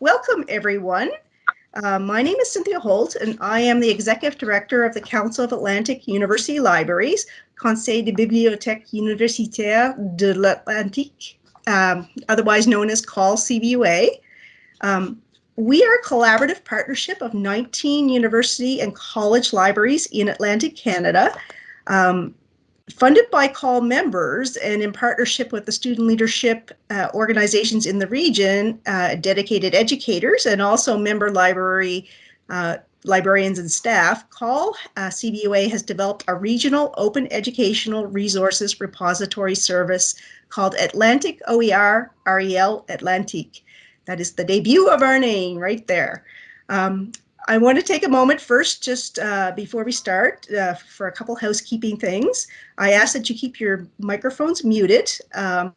welcome everyone. Uh, my name is Cynthia Holt and I am the Executive Director of the Council of Atlantic University Libraries, Conseil des Bibliothèques Universitaires de l'Atlantique, um, otherwise known as CAUL CBUA. Um, we are a collaborative partnership of 19 university and college libraries in Atlantic Canada. Um, funded by CAUL members and in partnership with the student leadership uh, organizations in the region, uh, dedicated educators, and also member library uh, librarians and staff, CAUL uh, CBUA has developed a regional open educational resources repository service called Atlantic OER REL Atlantique. That is the debut of our name right there. Um, I want to take a moment first, just uh, before we start, uh, for a couple housekeeping things. I ask that you keep your microphones muted um,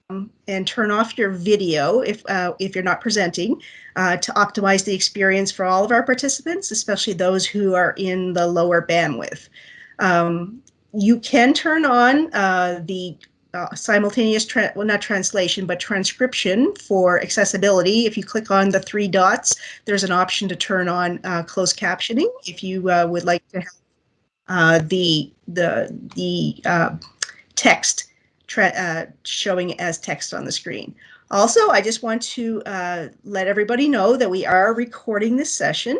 and turn off your video if, uh, if you're not presenting uh, to optimize the experience for all of our participants, especially those who are in the lower bandwidth. Um, you can turn on uh, the uh, simultaneous, well, not translation, but transcription for accessibility. If you click on the three dots, there's an option to turn on uh, closed captioning if you uh, would like to have uh, the, the, the uh, text uh, showing as text on the screen. Also, I just want to let everybody know that we are recording this session.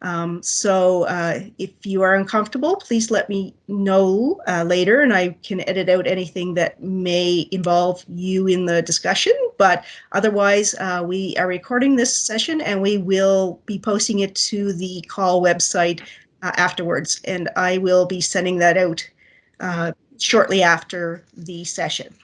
Um, so uh, if you are uncomfortable, please let me know uh, later and I can edit out anything that may involve you in the discussion. But otherwise, uh, we are recording this session and we will be posting it to the CAUL website uh, afterwards. And I will be sending that out uh, shortly after the session.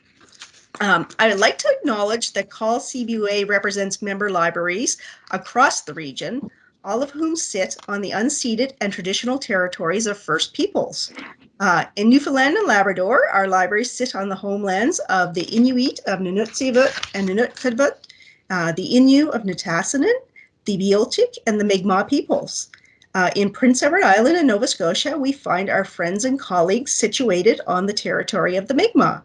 Um, I would like to acknowledge that CAUL CBUA represents member libraries across the region all of whom sit on the unceded and traditional territories of First Peoples. Uh, in Newfoundland and Labrador, our libraries sit on the homelands of the Inuit of Nunatsiavut and Nunavut, uh, the Innu of Nitassinan, the Beothuk, and the Mi'kmaq peoples. Uh, in Prince Edward Island and Nova Scotia, we find our friends and colleagues situated on the territory of the Mi'kmaq.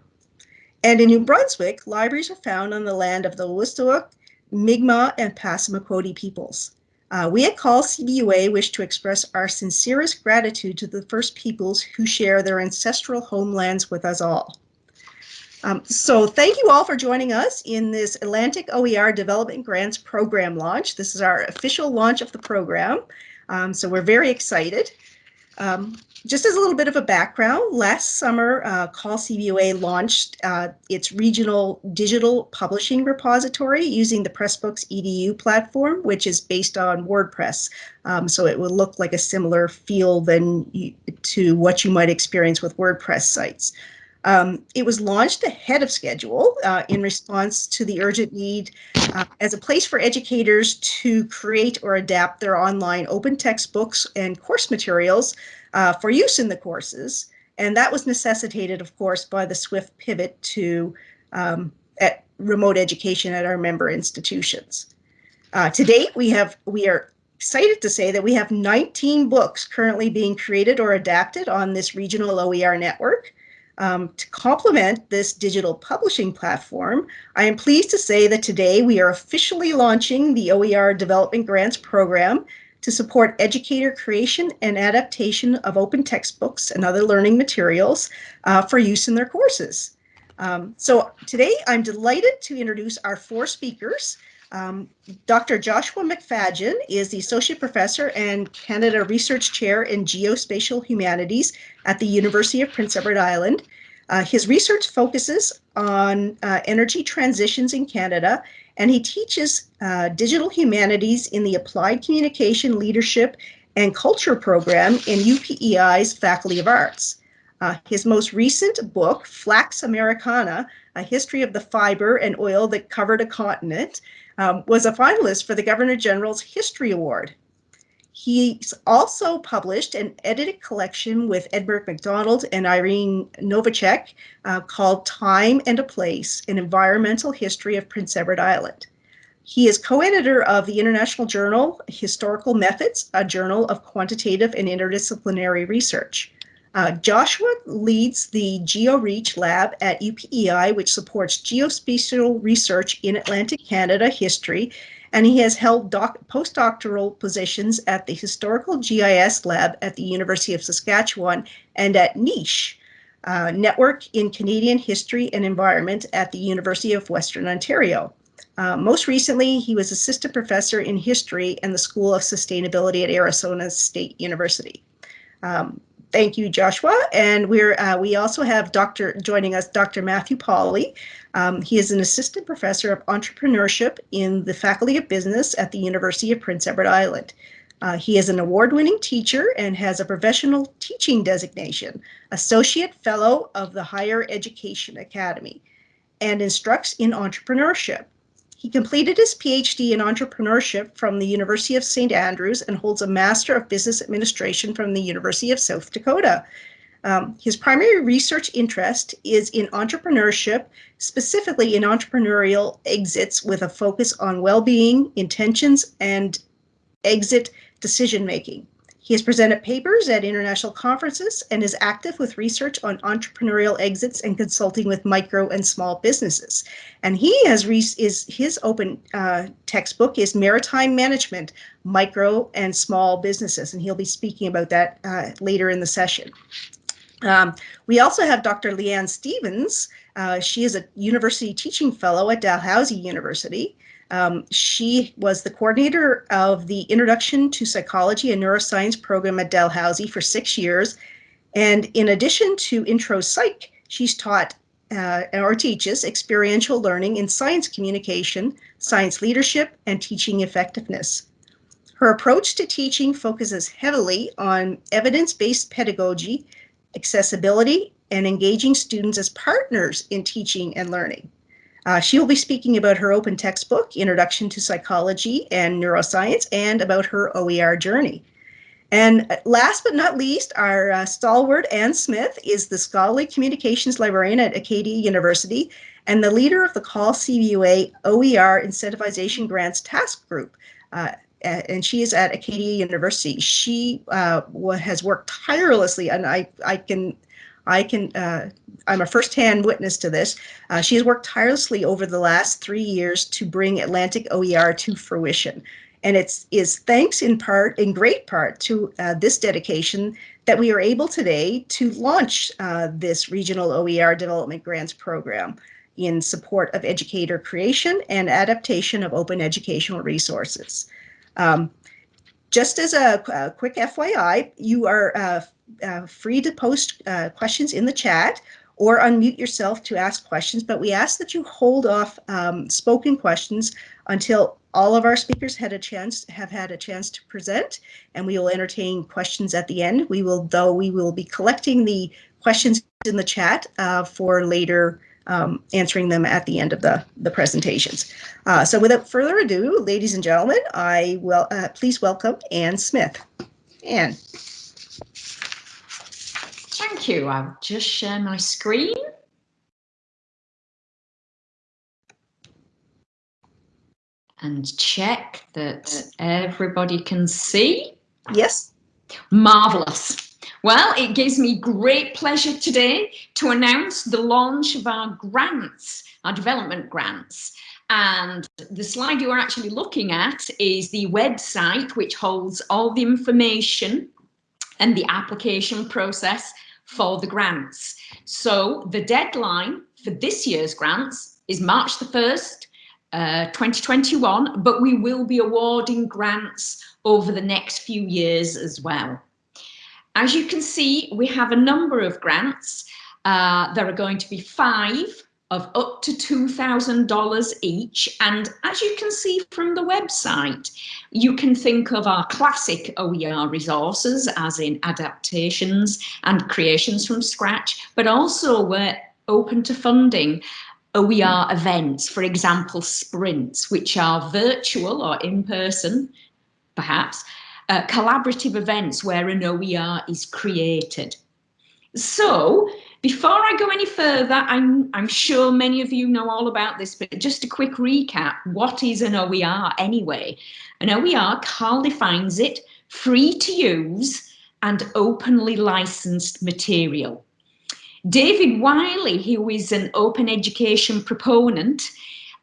And in New Brunswick, libraries are found on the land of the Wolastoq, Mi'kmaq, and Passamaquoddy peoples. Uh, we at CAUL CBUA wish to express our sincerest gratitude to the First Peoples who share their ancestral homelands with us all. Um, so thank you all for joining us in this Atlantic OER Development Grants Program launch. This is our official launch of the program, um, so we're very excited. Um, just as a little bit of a background, last summer, uh, CAUL CBUA launched uh, its regional digital publishing repository using the Pressbooks EDU platform, which is based on WordPress. Um, so it will look like a similar feel than you, to what you might experience with WordPress sites. Um, it was launched ahead of schedule uh, in response to the urgent need uh, as a place for educators to create or adapt their online open textbooks and course materials uh, for use in the courses. And that was necessitated, of course, by the swift pivot to um, at remote education at our member institutions. Uh, to date, we have we are excited to say that we have 19 books currently being created or adapted on this regional OER network. Um, to complement this digital publishing platform, I am pleased to say that today we are officially launching the OER Development Grants Program to support educator creation and adaptation of open textbooks and other learning materials uh, for use in their courses. Um, so today I'm delighted to introduce our four speakers. Um, Dr. Joshua McFadyen is the Associate Professor and Canada Research Chair in Geospatial Humanities at the University of Prince Edward Island. Uh, his research focuses on uh, energy transitions in Canada, and he teaches uh, digital humanities in the Applied Communication Leadership and Culture program in UPEI's Faculty of Arts. Uh, his most recent book, Flax Americana, A History of the Fiber and Oil That Covered a Continent, um, was a finalist for the Governor General's History Award. He's also published an edited collection with Edmund MacDonald and Irene Novaczek uh, called Time and a Place, an Environmental History of Prince Edward Island. He is co-editor of the international journal Historical Methods, a journal of quantitative and interdisciplinary research. Uh, Joshua leads the GeoReach lab at UPEI, which supports geospatial research in Atlantic Canada history, and he has held postdoctoral positions at the Historical GIS Lab at the University of Saskatchewan and at NICHE, uh, Network in Canadian History and Environment at the University of Western Ontario. Uh, most recently, he was assistant professor in history and the School of Sustainability at Arizona State University. Um, thank you, Joshua. And we're uh, we also have Dr. joining us, Dr. Matthew Pauly. Um, he is an assistant professor of entrepreneurship in the Faculty of Business at the University of Prince Edward Island. Uh, he is an award-winning teacher and has a professional teaching designation, Associate Fellow of the Higher Education Academy, and instructs in entrepreneurship. He completed his PhD in entrepreneurship from the University of St. Andrews and holds a Master of Business Administration from the University of South Dakota. Um, his primary research interest is in entrepreneurship, specifically in entrepreneurial exits with a focus on well-being, intentions, and exit decision-making. He has presented papers at international conferences and is active with research on entrepreneurial exits and consulting with micro and small businesses. And he has is his open uh, textbook is Maritime Management, Micro and Small Businesses, and he'll be speaking about that uh, later in the session. Um, we also have Dr. Leanne Stevens. Uh, she is a university teaching fellow at Dalhousie University. Um, she was the coordinator of the Introduction to Psychology and Neuroscience program at Dalhousie for six years. And in addition to Intro Psych, she's taught uh, or teaches experiential learning in science communication, science leadership, and teaching effectiveness. Her approach to teaching focuses heavily on evidence-based pedagogy, accessibility, and engaging students as partners in teaching and learning. Uh, she will be speaking about her open textbook, Introduction to Psychology and Neuroscience, and about her OER journey. And last but not least, our uh, stalwart Anne Smith is the Scholarly Communications Librarian at Acadia University and the leader of the CAUL CBUA OER Incentivization Grants Task Group. Uh, and she is at Acadia University. She uh, has worked tirelessly, and I, I can I can, uh, I'm a firsthand witness to this. Uh, she has worked tirelessly over the last three years to bring Atlantic OER to fruition. And it's is thanks in part, in great part, to uh, this dedication that we are able today to launch uh, this regional OER development grants program in support of educator creation and adaptation of open educational resources. Um, just as a, a, quick FYI, you are uh, free to post uh, questions in the chat or unmute yourself to ask questions, but we ask that you hold off um, spoken questions until all of our speakers had a chance have had a chance to present and we will entertain questions at the end. We will, though, we will be collecting the questions in the chat uh, for later um, answering them at the end of the, the presentations. Uh, so without further ado, ladies and gentlemen, I will uh, please welcome Anne Smith. Anne. Thank you. I'll just share my screen. And check that everybody can see. Yes. Marvelous. Well, it gives me great pleasure today to announce the launch of our grants, our development grants. And the slide you are actually looking at is the website, which holds all the information and the application process for the grants. So the deadline for this year's grants is March the 1st, uh, 2021, but we will be awarding grants over the next few years as well. As you can see, we have a number of grants. Uh, there are going to be five of up to $2,000 each. And as you can see from the website, you can think of our classic OER resources as in adaptations and creations from scratch, but also we're open to funding OER events, for example, sprints, which are virtual or in person, perhaps, uh, collaborative events where an OER is created. So before I go any further, I'm, I'm sure many of you know all about this, but just a quick recap. What is an OER anyway? An OER, CAUL defines it, free to use, and openly licensed material. David Wiley, who is an open education proponent,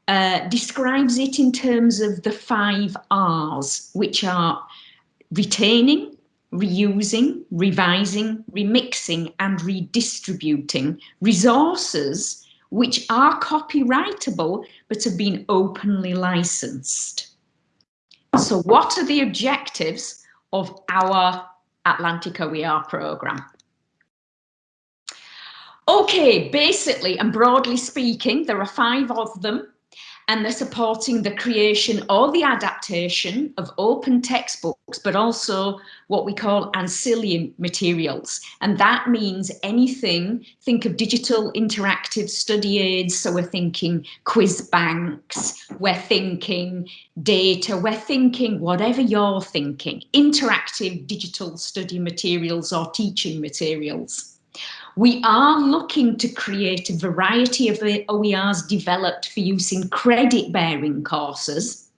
uh, describes it in terms of the five R's, which are retaining, reusing, revising, remixing and redistributing resources which are copyrightable but have been openly licensed. So what are the objectives of our Atlantic OER programme? Okay, basically and broadly speaking, there are five of them and they're supporting the creation or the adaptation of open textbooks, but also what we call ancillary materials. And that means anything, think of digital interactive study aids. So we're thinking quiz banks, we're thinking data, we're thinking whatever you're thinking, interactive digital study materials or teaching materials. We are looking to create a variety of OERs developed for use in credit bearing courses.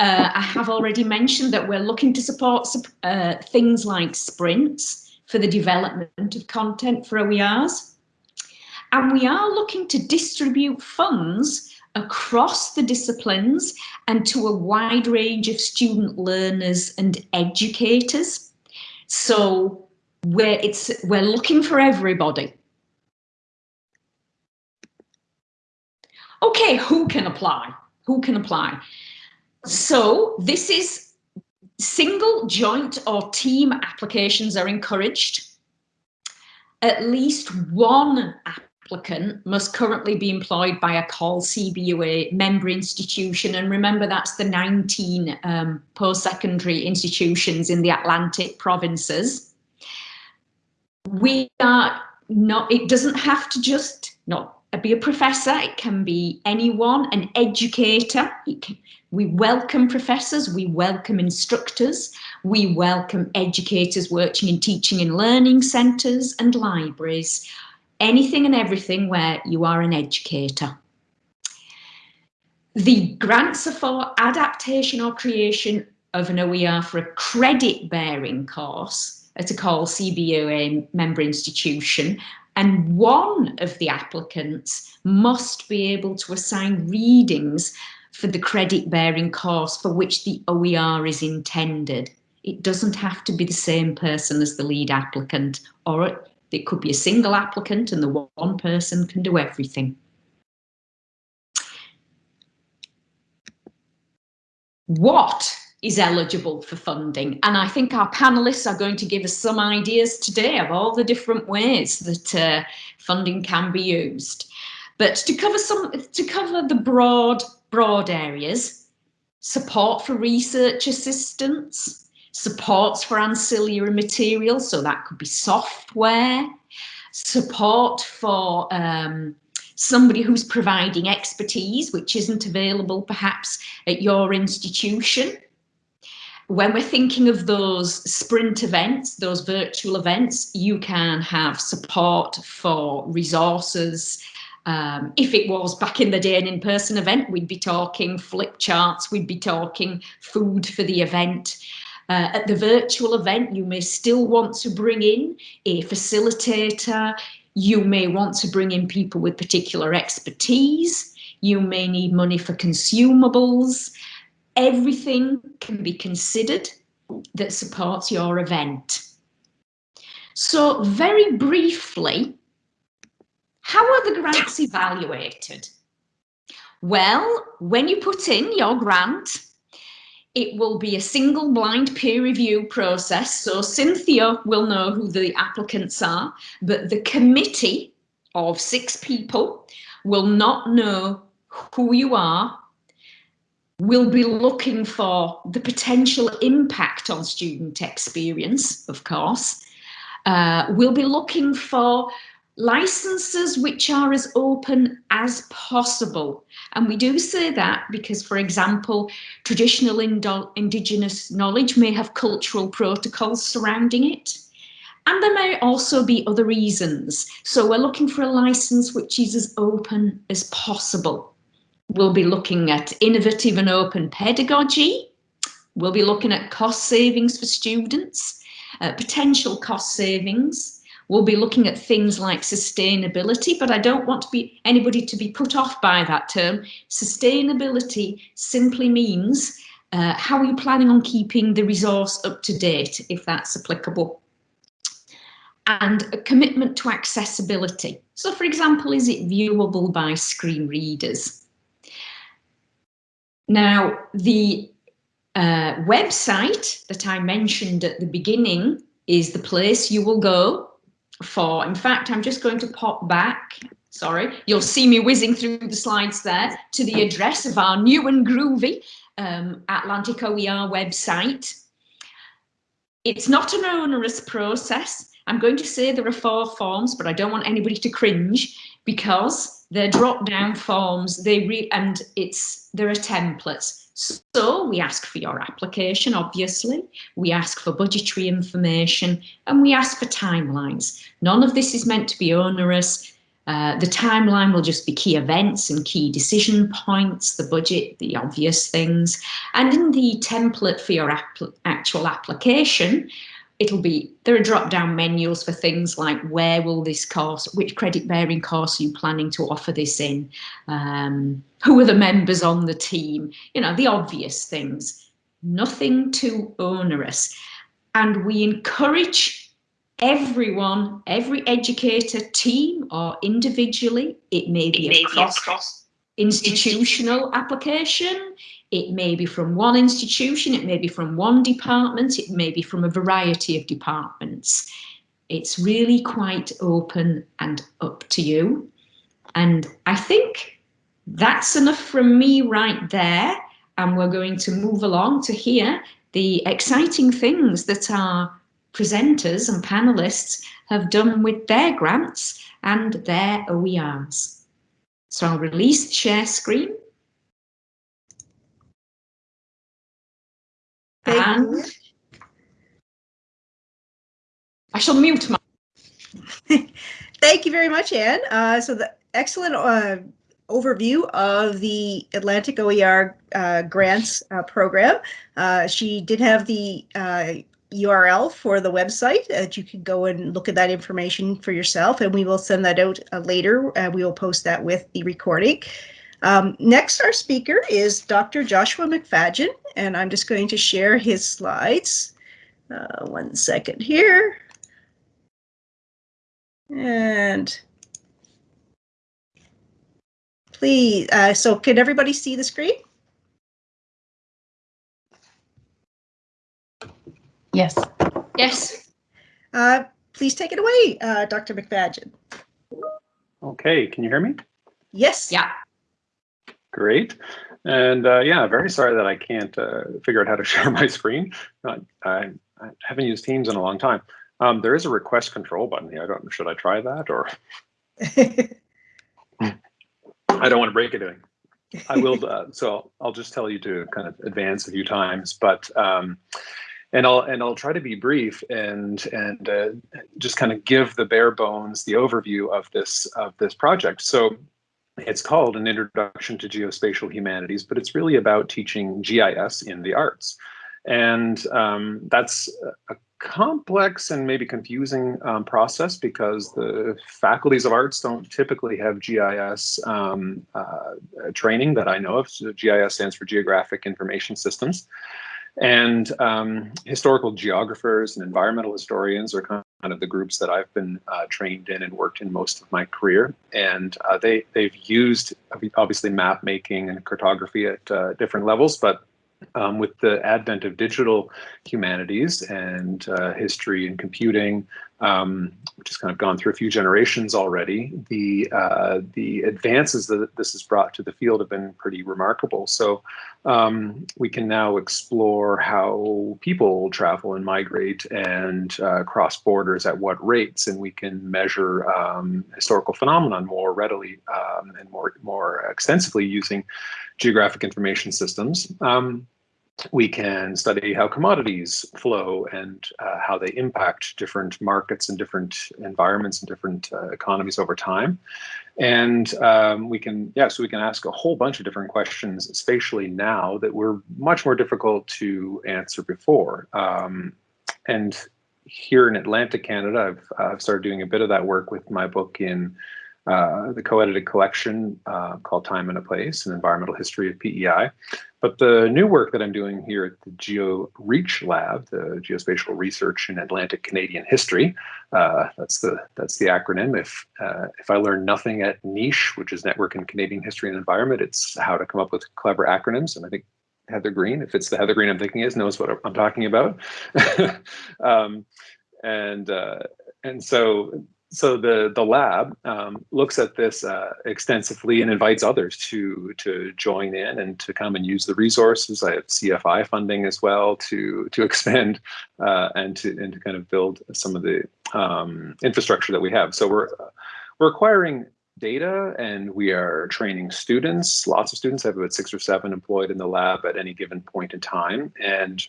Uh, I have already mentioned that we're looking to support uh, things like sprints for the development of content for OERs. And we are looking to distribute funds across the disciplines and to a wide range of student learners and educators. So where it's we're looking for everybody. Okay, who can apply? Who can apply? So this is single, joint or team applications are encouraged. At least one applicant must currently be employed by a CAUL CBUA member institution. And remember, that's the 19 um, post-secondary institutions in the Atlantic provinces we are not, it doesn't have to just not be a professor, it can be anyone, an educator. Can, we welcome professors, we welcome instructors, we welcome educators working in teaching and learning centres and libraries, anything and everything where you are an educator. The grants are for adaptation or creation of an OER for a credit bearing course at a CAUL CBUA member institution and one of the applicants must be able to assign readings for the credit bearing course for which the OER is intended. It doesn't have to be the same person as the lead applicant or it could be a single applicant and the one person can do everything. What is eligible for funding. And I think our panelists are going to give us some ideas today of all the different ways that uh, funding can be used. But to cover some, to cover the broad, broad areas, support for research assistance, supports for ancillary materials, so that could be software, support for um, somebody who's providing expertise, which isn't available perhaps at your institution, when we're thinking of those sprint events, those virtual events, you can have support for resources. Um, if it was back in the day an in-person event, we'd be talking flip charts, we'd be talking food for the event. Uh, at the virtual event, you may still want to bring in a facilitator. You may want to bring in people with particular expertise. You may need money for consumables everything can be considered that supports your event. So very briefly, how are the grants evaluated? Well, when you put in your grant, it will be a single blind peer review process. So Cynthia will know who the applicants are, but the committee of six people will not know who you are we'll be looking for the potential impact on student experience, of course. Uh, we'll be looking for licenses which are as open as possible. And we do say that because, for example, traditional indigenous knowledge may have cultural protocols surrounding it. And there may also be other reasons. So we're looking for a license which is as open as possible. We'll be looking at innovative and open pedagogy. We'll be looking at cost savings for students. uh, potential cost savings. We'll be looking at things like sustainability, but I don't want to be anybody to be put off by that term. Sustainability simply means uh, how are you planning on keeping the resource up to date, if that's applicable? And a commitment to accessibility. So for example, is it viewable by screen readers? Now, the uh, website that I mentioned at the beginning is the place you will go for. In fact, I'm just going to pop back. Sorry, you'll see me whizzing through the slides there to the address of our new and groovy um, Atlantic OER website. It's not an onerous process. I'm going to say there are four forms, but I don't want anybody to cringe because they're drop down forms. They re and it's there are templates. So we ask for your application, obviously, we ask for budgetary information, and we ask for timelines. None of this is meant to be onerous. Uh, the timeline will just be key events and key decision points, the budget, the obvious things. And in the template for your actual application, it'll be, there are drop down menus for things like where will this course, which credit bearing course are you planning to offer this in? Um, who are the members on the team? You know, the obvious things, nothing too onerous. And we encourage everyone, every educator team or individually, it may be it a cross institutional application, it may be from one institution, it may be from one department, it may be from a variety of departments. It's really quite open and up to you. And I think that's enough from me right there. And we're going to move along to hear the exciting things that our presenters and panelists have done with their grants and their OERs. So I'll release the share screen. Thank and you. I shall mute my. Thank you very much, Anne. Uh, so the excellent uh, overview of the Atlantic OER uh, grants uh, program. Uh, she did have the URL uh, for the website that you can go and look at that information for yourself, and we will send that out later. we will post that with the recording. Um, next, our speaker is Dr. Joshua McFadyen, and I'm just going to share his slides. Uh, one second here. And please, uh, so can everybody see the screen? Yes. Yes. Uh, please take it away, uh, Dr. McFadyen. Okay, can you hear me? Yes. Yeah. Great. And uh, yeah, very sorry that I can't uh, figure out how to share my screen. I, I, haven't used Teams in a long time. Um, there is a request control button here. I don't. Should I try that or? I don't want to break anything. I will. Uh, so I'll just tell you to kind of advance a few times, but um, and I'll and I'll try to be brief and and uh, just kind of give the bare bones, the overview of this of this project. So it's called an introduction to geospatial humanities, but it's really about teaching GIS in the arts. And um, that's a complex and maybe confusing um, process because the faculties of arts don't typically have GIS um, uh, training that I know of. So GIS stands for Geographic Information Systems. And um, historical geographers and environmental historians are kind of the groups that I've been uh, trained in and worked in most of my career. And uh, they, they've used obviously map making and cartography at uh, different levels, but um, with the advent of digital humanities and uh, history and computing, um, which has kind of gone through a few generations already, the uh, the advances that this has brought to the field have been pretty remarkable. So um, we can now explore how people travel and migrate and uh, cross borders at what rates, and we can measure um, historical phenomenon more readily um, and more more extensively using geographic information systems. Um, we can study how commodities flow and uh, how they impact different markets and different environments and different uh, economies over time. And um, we can, yeah, so we can ask a whole bunch of different questions spatially now that were much more difficult to answer before. Um, and here in Atlantic, Canada, I've, I've started doing a bit of that work with my book in uh, the co-edited collection uh, called Time and a Place, an environmental history of PEI. But the new work that I'm doing here at the GeoReach Lab, the Geospatial Research in Atlantic Canadian History, uh, that's the that's the acronym. If uh, if I learn nothing at NICHE, which is Network in Canadian History and Environment, it's how to come up with clever acronyms. And I think Heather Green, if it's the Heather Green I'm thinking is, knows what I'm talking about. um, and uh, and so so the the lab um, looks at this uh, extensively and invites others to to join in and to come and use the resources. I have CFI funding as well to to expand uh, and to and to kind of build some of the um, infrastructure that we have. So we're we're acquiring data and we are training students. Lots of students I have about six or seven employed in the lab at any given point in time and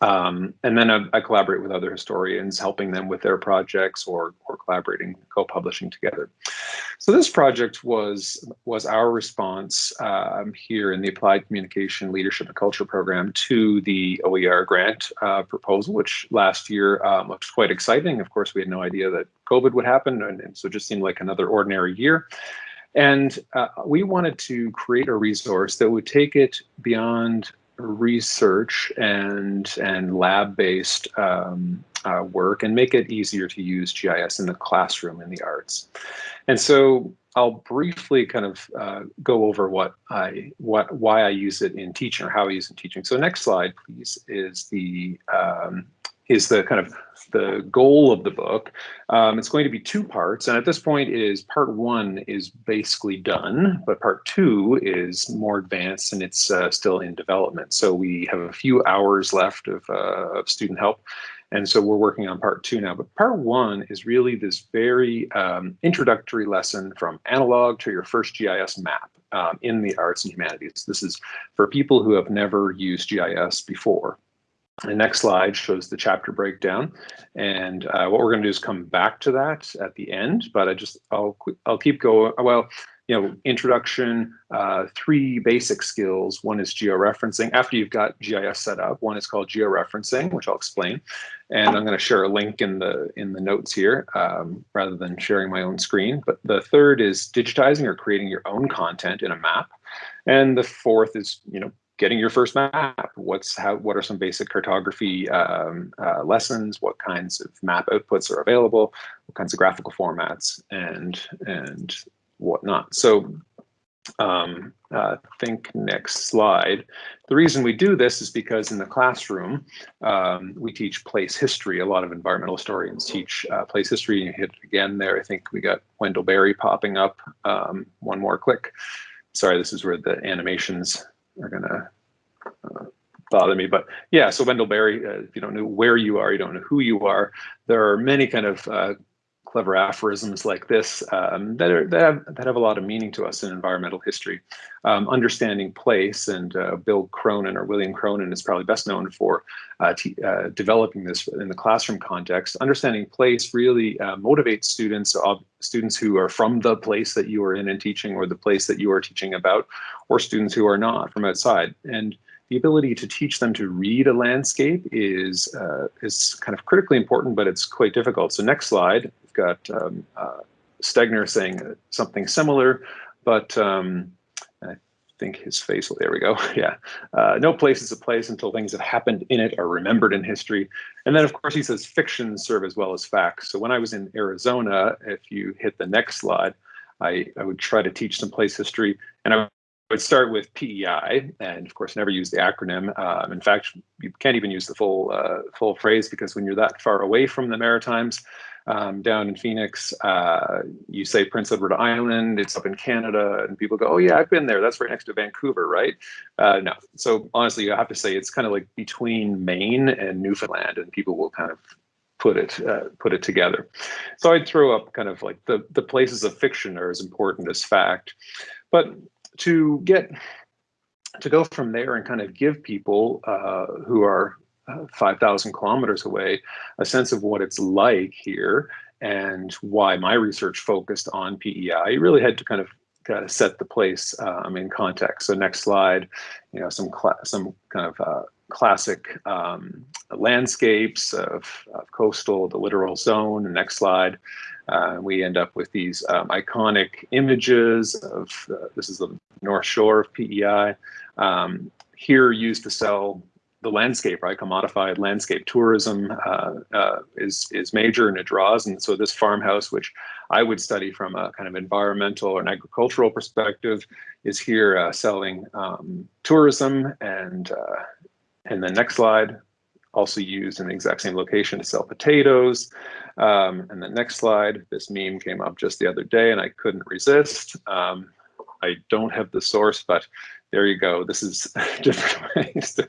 um, and then I, I, collaborate with other historians, helping them with their projects or, or collaborating, co-publishing together. So this project was, was our response um, here in the Applied Communication Leadership and Culture Program to the OER grant uh, proposal, which last year um, looked quite exciting. Of course, we had no idea that COVID would happen, and, and so it just seemed like another ordinary year. And uh, we wanted to create a resource that would take it beyond research and and lab-based um, uh, work and make it easier to use GIS in the classroom in the arts. And so I'll briefly kind of uh, go over what I what why I use it in teaching or how I use it in teaching. So next slide, please, is the um, is the kind of the goal of the book. Um, it's going to be two parts, and at this point is part one is basically done, but part two is more advanced and it's uh, still in development. So we have a few hours left of, uh, of student help, and so we're working on part two now. But part one is really this very um, introductory lesson from analog to your first GIS map um, in the arts and humanities. This is for people who have never used GIS before. The next slide shows the chapter breakdown. And uh, what we're going to do is come back to that at the end, but I just, I'll, I'll keep going. Well, you know, introduction, uh, three basic skills. One is georeferencing. After you've got GIS set up, one is called georeferencing, which I'll explain. And I'm going to share a link in the in the notes here um, rather than sharing my own screen. But the third is digitizing or creating your own content in a map. And the fourth is, you know, getting your first map. What's how? What are some basic cartography um, uh, lessons? What kinds of map outputs are available? What kinds of graphical formats and and whatnot? So um, uh, think next slide. The reason we do this is because in the classroom, um, we teach place history. A lot of environmental historians teach uh, place history. You hit it again there. I think we got Wendell Berry popping up. Um, one more click. Sorry, this is where the animations are gonna uh, bother me. But yeah, so Wendell Berry, uh, if you don't know where you are, you don't know who you are. There are many kind of uh, clever aphorisms like this um, that are that have, that have a lot of meaning to us in environmental history. Um, understanding place and uh, Bill Cronon or William Cronon is probably best known for uh, uh, developing this in the classroom context. Understanding place really uh, motivates students, students who are from the place that you are in and teaching or the place that you are teaching about, or students who are not from outside. And the ability to teach them to read a landscape is uh, is kind of critically important, but it's quite difficult. So next slide, we've got um, uh, Stegner saying something similar, but um, I think his face, there we go, yeah. Uh, no place is a place until things that happened in it are remembered in history. And then of course he says fictions serve as well as facts. So when I was in Arizona, if you hit the next slide, I, I would try to teach some place history and I would start with PEI, and of course, never use the acronym. Um, in fact, you can't even use the full uh, full phrase because when you're that far away from the Maritimes, um, down in Phoenix, uh, you say Prince Edward Island, it's up in Canada, and people go, "Oh yeah, I've been there. That's right next to Vancouver, right?" Uh, no. So honestly, you have to say it's kind of like between Maine and Newfoundland, and people will kind of put it uh, put it together. So I'd throw up kind of like the the places of fiction are as important as fact, but to get to go from there and kind of give people uh, who are uh, 5,000 kilometers away a sense of what it's like here and why my research focused on PEI. I really had to kind of of set the place um, in context. So next slide, you know, some some kind of uh, classic um, landscapes of, of, coastal, the littoral zone. next slide, uh, we end up with these um, iconic images of, uh, this is the North Shore of PEI, um, here used to sell the landscape, right? Commodified landscape tourism uh, uh, is is major and it draws. And so this farmhouse, which I would study from a kind of environmental or an agricultural perspective, is here uh, selling um, tourism. And uh, and the next slide, also used in the exact same location to sell potatoes. Um, and the next slide, this meme came up just the other day, and I couldn't resist. Um, I don't have the source, but there you go. This is different ways to,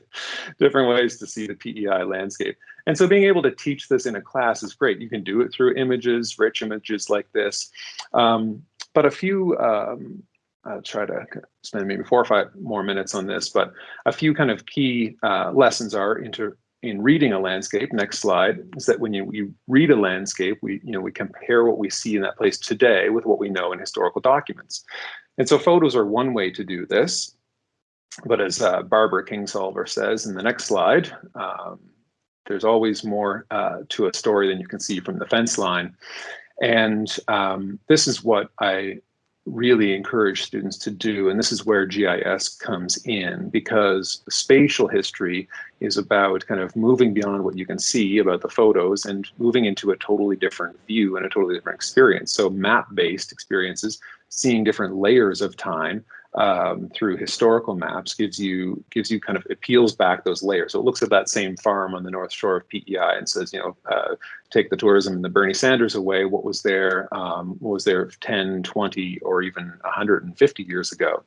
different ways to see the PEI landscape. And so being able to teach this in a class is great. You can do it through images, rich images like this. Um, but a few, um, I'll try to spend maybe four or five more minutes on this, but a few kind of key uh, lessons are into in reading a landscape, next slide, is that when you, you read a landscape, we, you know, we compare what we see in that place today with what we know in historical documents. And so photos are one way to do this. But as uh, Barbara Kingsolver says in the next slide, um, there's always more uh, to a story than you can see from the fence line. And um, this is what I really encourage students to do, and this is where GIS comes in, because spatial history is about kind of moving beyond what you can see about the photos and moving into a totally different view and a totally different experience. So map-based experiences, seeing different layers of time, um, through historical maps gives you gives you kind of it peels back those layers. So it looks at that same farm on the north shore of PEI and says, you know, uh, take the tourism and the Bernie Sanders away. What was there? Um, what was there 10, 20, or even 150 years ago?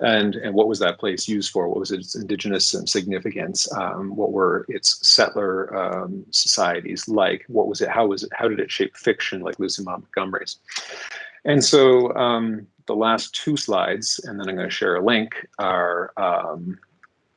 And and what was that place used for? What was its indigenous significance? Um, what were its settler um, societies like? What was it? How was it? How did it shape fiction like Lucy Montgomery's? And so um, the last two slides, and then I'm going to share a link, are, um,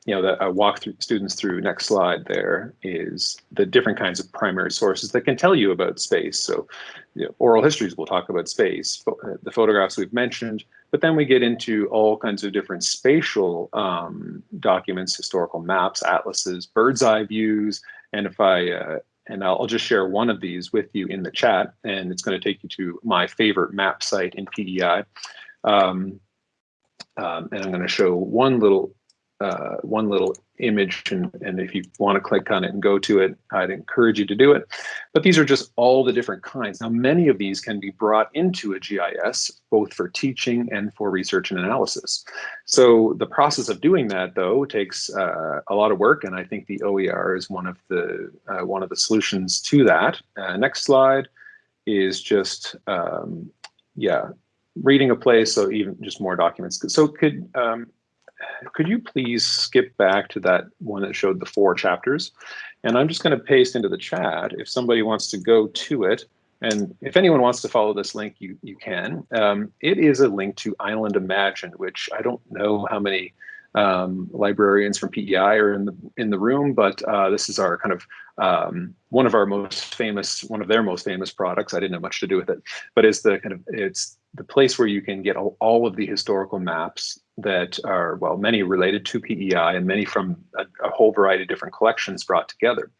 you know, that I walk through students through next slide there is the different kinds of primary sources that can tell you about space. So you know, oral histories will talk about space, the photographs we've mentioned, but then we get into all kinds of different spatial um, documents, historical maps, atlases, bird's eye views, and if I uh, and I'll, I'll, just share one of these with you in the chat, and it's going to take you to my favorite map site in PEI. Um, um, and I'm going to show one little uh, one little image, and, and if you want to click on it and go to it, I'd encourage you to do it. But these are just all the different kinds. Now, many of these can be brought into a GIS, both for teaching and for research and analysis. So the process of doing that, though, takes uh, a lot of work, and I think the OER is one of the uh, one of the solutions to that. Uh, next slide is just um, yeah reading a place, so even just more documents. So could um, could you please skip back to that one that showed the four chapters? And I'm just going to paste into the chat if somebody wants to go to it. And if anyone wants to follow this link, you, you can. Um, it is a link to Island Imagined, which I don't know how many um, librarians from PEI are in the in the room, but uh, this is our kind of um, one of our most famous, one of their most famous products. I didn't have much to do with it, but is the kind of it's the place where you can get all, all of the historical maps that are, well, many related to PEI and many from a, a whole variety of different collections brought together.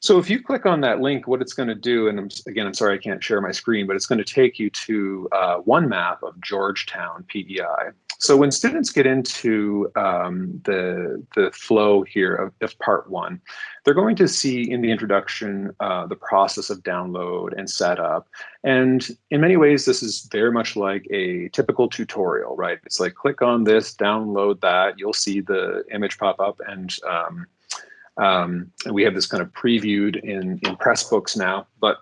So if you click on that link, what it's going to do, and I'm, again, I'm sorry I can't share my screen, but it's going to take you to uh, one map of Georgetown PEI. So when students get into um, the, the flow here of, of, part one, they're going to see in the introduction uh, the process of download and setup. And in many ways, this is very much like a typical tutorial, right? It's like click on this, download that, you'll see the image pop up and um, um, and we have this kind of previewed in, in Pressbooks now, but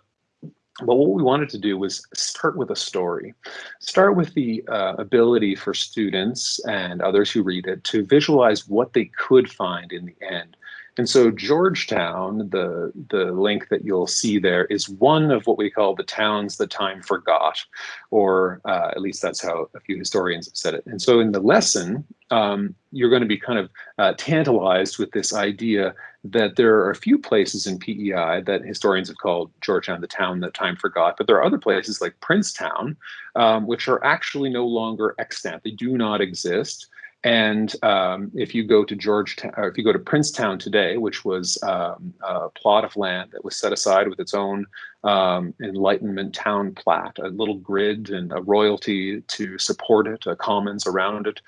but what we wanted to do was start with a story. Start with the uh, ability for students and others who read it to visualize what they could find in the end And so Georgetown, the, the link that you'll see there is one of what we call the towns that time forgot, or uh, at least that's how a few historians have said it. And so in the lesson, um, you're going to be kind of uh, tantalized with this idea that there are a few places in PEI that historians have called Georgetown the town that time forgot, but there are other places like Princetown, um, which are actually no longer extant. They do not exist. And um, if you go to Georgetown, or if you go to Princetown today, which was um, a plot of land that was set aside with its own um, Enlightenment town plat, a little grid and a royalty to support it, a commons around it.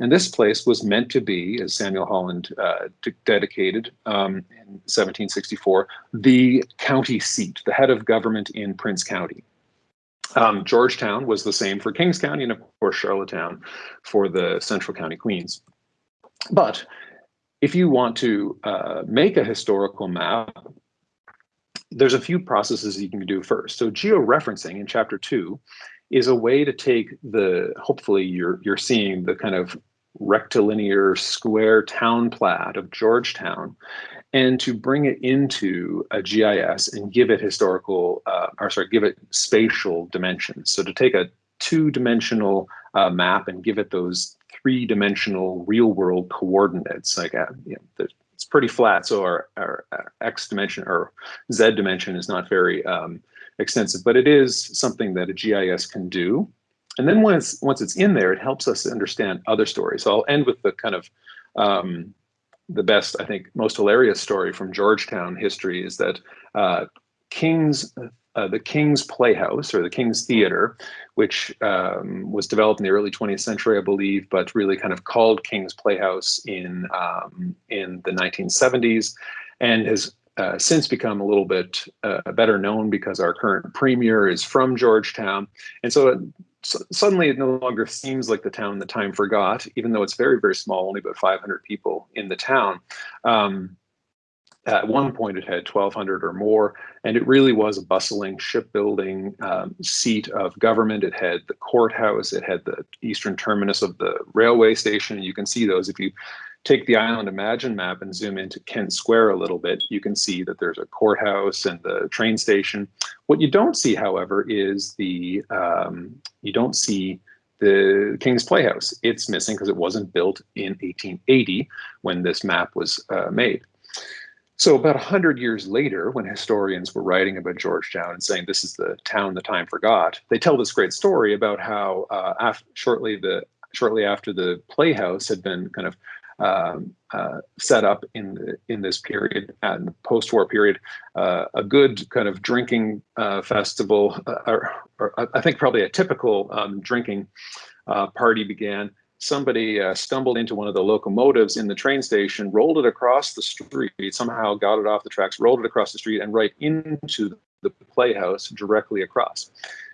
And this place was meant to be, as Samuel Holland uh, dedicated um, in 1764, the county seat, the head of government in Prince County. Um, Georgetown was the same for Kings County and of course Charlottetown for the Central County Queens. But if you want to uh, make a historical map, there's a few processes you can do first. So georeferencing in chapter two is a way to take the, hopefully you're, you're seeing the kind of rectilinear square town plat of Georgetown and to bring it into a GIS and give it historical, uh, or sorry, give it spatial dimensions. So to take a two-dimensional uh, map and give it those three-dimensional real-world coordinates, like uh, you know, it's pretty flat, so our, our, our, x dimension or z dimension is not very um, extensive, but it is something that a GIS can do. And then once once it's in there, it helps us understand other stories. So I'll end with the kind of um, the best, I think, most hilarious story from Georgetown history is that uh, King's uh, the King's Playhouse or the King's Theater, which um, was developed in the early 20th century, I believe, but really kind of called King's Playhouse in um, in the 1970s, and has uh, since become a little bit uh, better known because our current premier is from Georgetown, and so so suddenly it no longer seems like the town the time forgot, even though it's very, very small, only about 500 people in the town. Um, at one point, it had 1,200 or more, and it really was a bustling shipbuilding um, seat of government. It had the courthouse, it had the eastern terminus of the railway station. You can see those if you take the Island Imagined map and zoom into Kent Square a little bit, you can see that there's a courthouse and the train station. What you don't see, however, is the, um, you don't see the King's Playhouse. It's missing because it wasn't built in 1880 when this map was uh, made. So about 100 years later, when historians were writing about Georgetown and saying this is the town the time forgot, they tell this great story about how uh, shortly the shortly after the playhouse had been kind of um, uh, set up in the, in this period and post-war period, uh, a good kind of drinking uh, festival, uh, or, or, I think probably a typical um, drinking uh, party began. Somebody uh, stumbled into one of the locomotives in the train station, rolled it across the street, somehow got it off the tracks, rolled it across the street, and right into the playhouse directly across.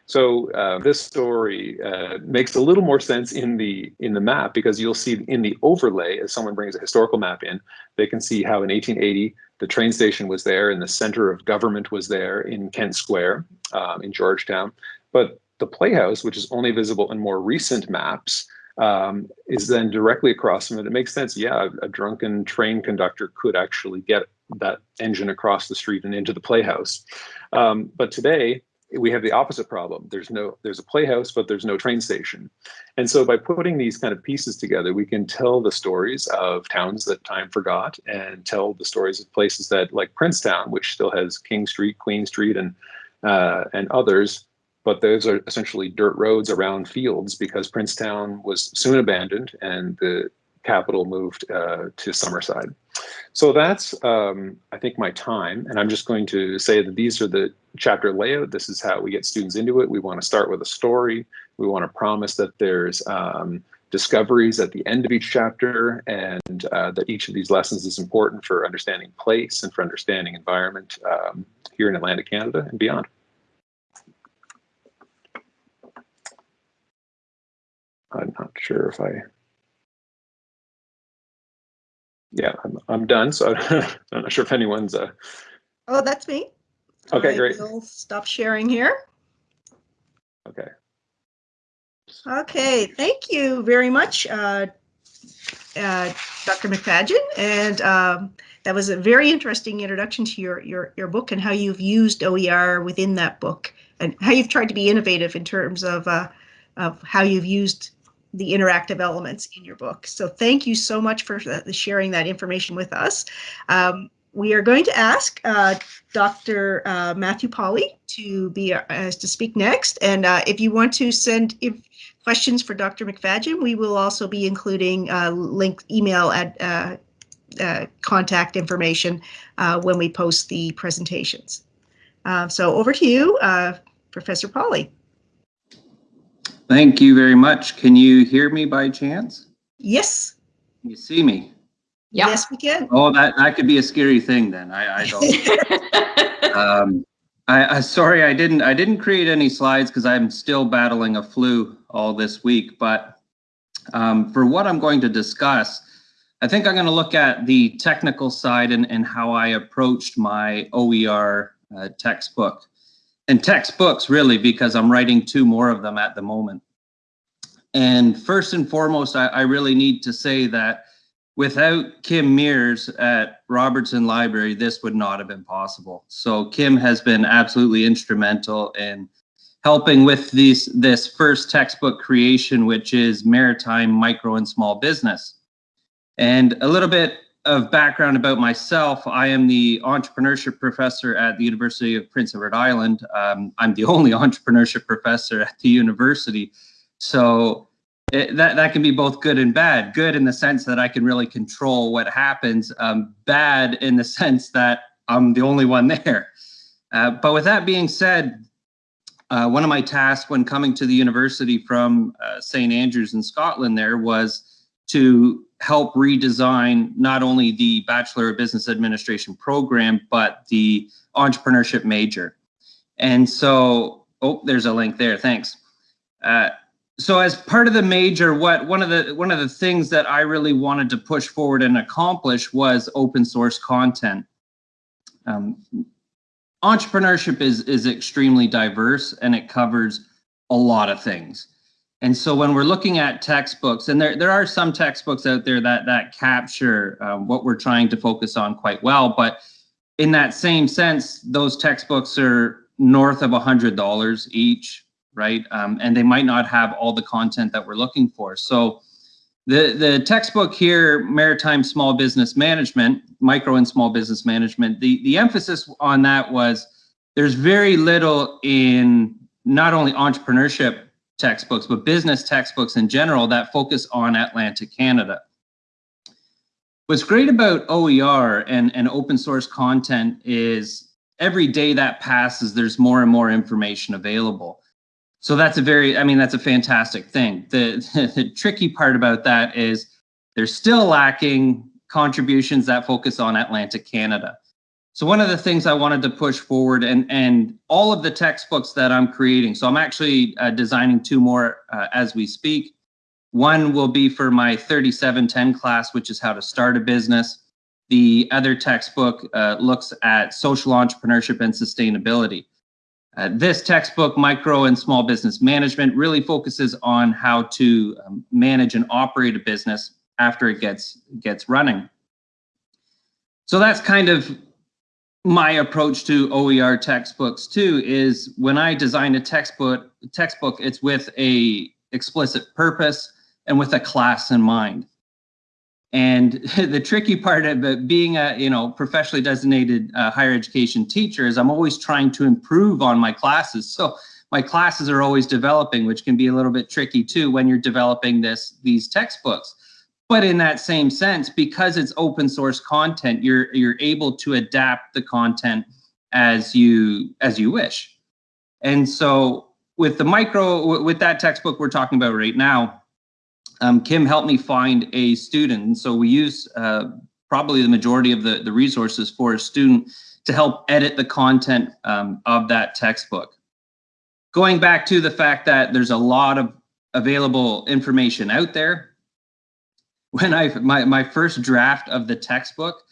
So uh, this story uh, makes a little more sense in the in the map because you'll see in the overlay as someone brings a historical map in, they can see how in 1880 the train station was there and the center of government was there in Kent Square um, in Georgetown. But the playhouse, which is only visible in more recent maps, um, is then directly across from it. It makes sense. Yeah, a, a drunken train conductor could actually get that engine across the street and into the playhouse. Um, but today, we have the opposite problem. There's no, there's a playhouse, but there's no train station. And so by putting these kind of pieces together, we can tell the stories of towns that time forgot and tell the stories of places that like Princetown, which still has King Street, Queen Street, and uh, and others. But those are essentially dirt roads around fields because Princetown was soon abandoned and the capital moved uh, to Summerside. So that's, um, I think, my time. And I'm just going to say that these are the chapter layout. This is how we get students into it. We want to start with a story. We want to promise that there's um, discoveries at the end of each chapter and uh, that each of these lessons is important for understanding place and for understanding environment um, here in Atlantic Canada and beyond. I'm not sure if I yeah, I'm, I'm done. So I'm not sure if anyone's. Uh... Oh, that's me. Okay, I great. will stop sharing here. Okay. Okay, thank you very much, uh, uh, Dr. McFadyen, and um, that was a very interesting introduction to your, your, your book and how you've used OER within that book and how you've tried to be innovative in terms of, uh, of how you've used the interactive elements in your book. So thank you so much for sharing that information with us. Um, we are going to ask uh, Dr. Uh, Matthew Polly to be uh, to speak next. And uh, if you want to send if questions for Dr. McFadyen, we will also be including uh, link email at uh, contact information when we post the presentations. So over to you, Professor Polly. Thank you very much. Can you hear me by chance? Yes. Can you see me? Yeah. Yes, we can. Oh, that, that could be a scary thing then. I, I don't. um, I, I sorry I didn't I didn't create any slides because I'm still battling a flu all this week. But um, for what I'm going to discuss, I think I'm going to look at the technical side and, and how I approached my OER uh, textbook and textbooks really because I'm writing two more of them at the moment. And first and foremost, I, I really need to say that without Kim Mears at Robertson Library, this would not have been possible. So Kim has been absolutely instrumental in helping with these, this first textbook creation, which is Maritime Micro and Small Business. And a little bit of background about myself, I am the entrepreneurship professor at the University of Prince Edward Island. Um, I'm the only entrepreneurship professor at the university. So it, that, that can be both good and bad. Good in the sense that I can really control what happens. Um, bad in the sense that I'm the only one there. Uh, but with that being said, uh, one of my tasks when coming to the university from uh, St. Andrews in Scotland there was to help redesign not only the Bachelor of Business Administration program, but the entrepreneurship major. And so, oh, there's a link there, thanks. Uh, so as part of the major, what one of the one of the things that I really wanted to push forward and accomplish was open source content. Um, entrepreneurship is is extremely diverse and it covers a lot of things. And so when we're looking at textbooks, and there, there are some textbooks out there that, that capture um, what we're trying to focus on quite well, but in that same sense, those textbooks are north of $100 each, right? Um, and they might not have all the content that we're looking for. So the, the textbook here, Maritime Small Business Management, Micro and Small Business Management, the, the emphasis on that was there's very little in not only entrepreneurship textbooks, but business textbooks in general that focus on Atlantic Canada. What's great about OER and, and open source content is every day that passes, there's more and more information available. So that's a very, I mean, that's a fantastic thing. The, the tricky part about that is there's still lacking contributions that focus on Atlantic Canada. So one of the things I wanted to push forward and, and all of the textbooks that I'm creating, so I'm actually uh, designing two more uh, as we speak. One will be for my 3710 class, which is how to start a business. The other textbook uh, looks at social entrepreneurship and sustainability. Uh, this textbook, Micro and Small Business Management, really focuses on how to um, manage and operate a business after it gets, gets running. So that's kind of my approach to OER textbooks too is when I design a textbook, textbook, it's with a explicit purpose and with a class in mind. And the tricky part of being a you know professionally designated uh, higher education teacher is I'm always trying to improve on my classes. So my classes are always developing, which can be a little bit tricky too when you're developing this these textbooks. But in that same sense, because it's open source content, you're you're able to adapt the content as you as you wish. And so with the micro, with that textbook we're talking about right now, um, Kim helped me find a student. And so we use uh, probably the majority of the, the resources for a student to help edit the content um, of that textbook. Going back to the fact that there's a lot of available information out there, when I my my first draft of the textbook,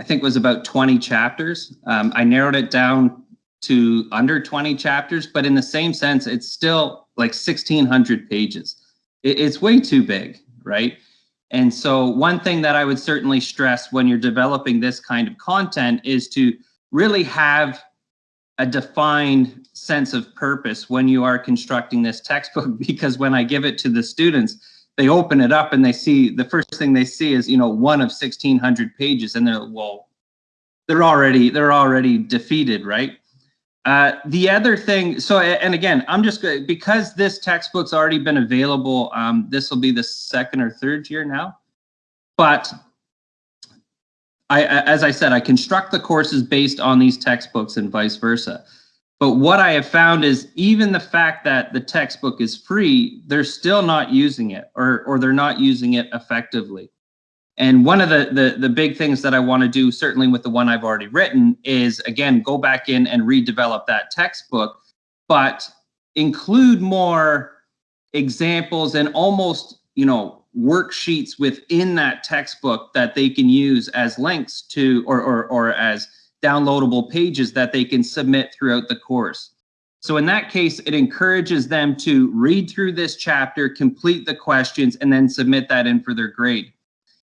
I think was about 20 chapters. Um, I narrowed it down to under 20 chapters, but in the same sense, it's still like 1600 pages. It, it's way too big, right? And so one thing that I would certainly stress when you're developing this kind of content is to really have a defined sense of purpose when you are constructing this textbook because when I give it to the students, they open it up and they see the first thing they see is you know one of 1600 pages and they're well they're already they're already defeated right uh, the other thing so and again i'm just because this textbook's already been available um, this will be the second or third year now but I, as I said, I construct the courses based on these textbooks and vice versa. But what I have found is even the fact that the textbook is free, they're still not using it or, or they're not using it effectively. And one of the, the, the big things that I want to do, certainly with the one I've already written, is again, go back in and redevelop that textbook, but include more examples and almost, you know, worksheets within that textbook that they can use as links to or, or, or as downloadable pages that they can submit throughout the course. So in that case, it encourages them to read through this chapter, complete the questions, and then submit that in for their grade.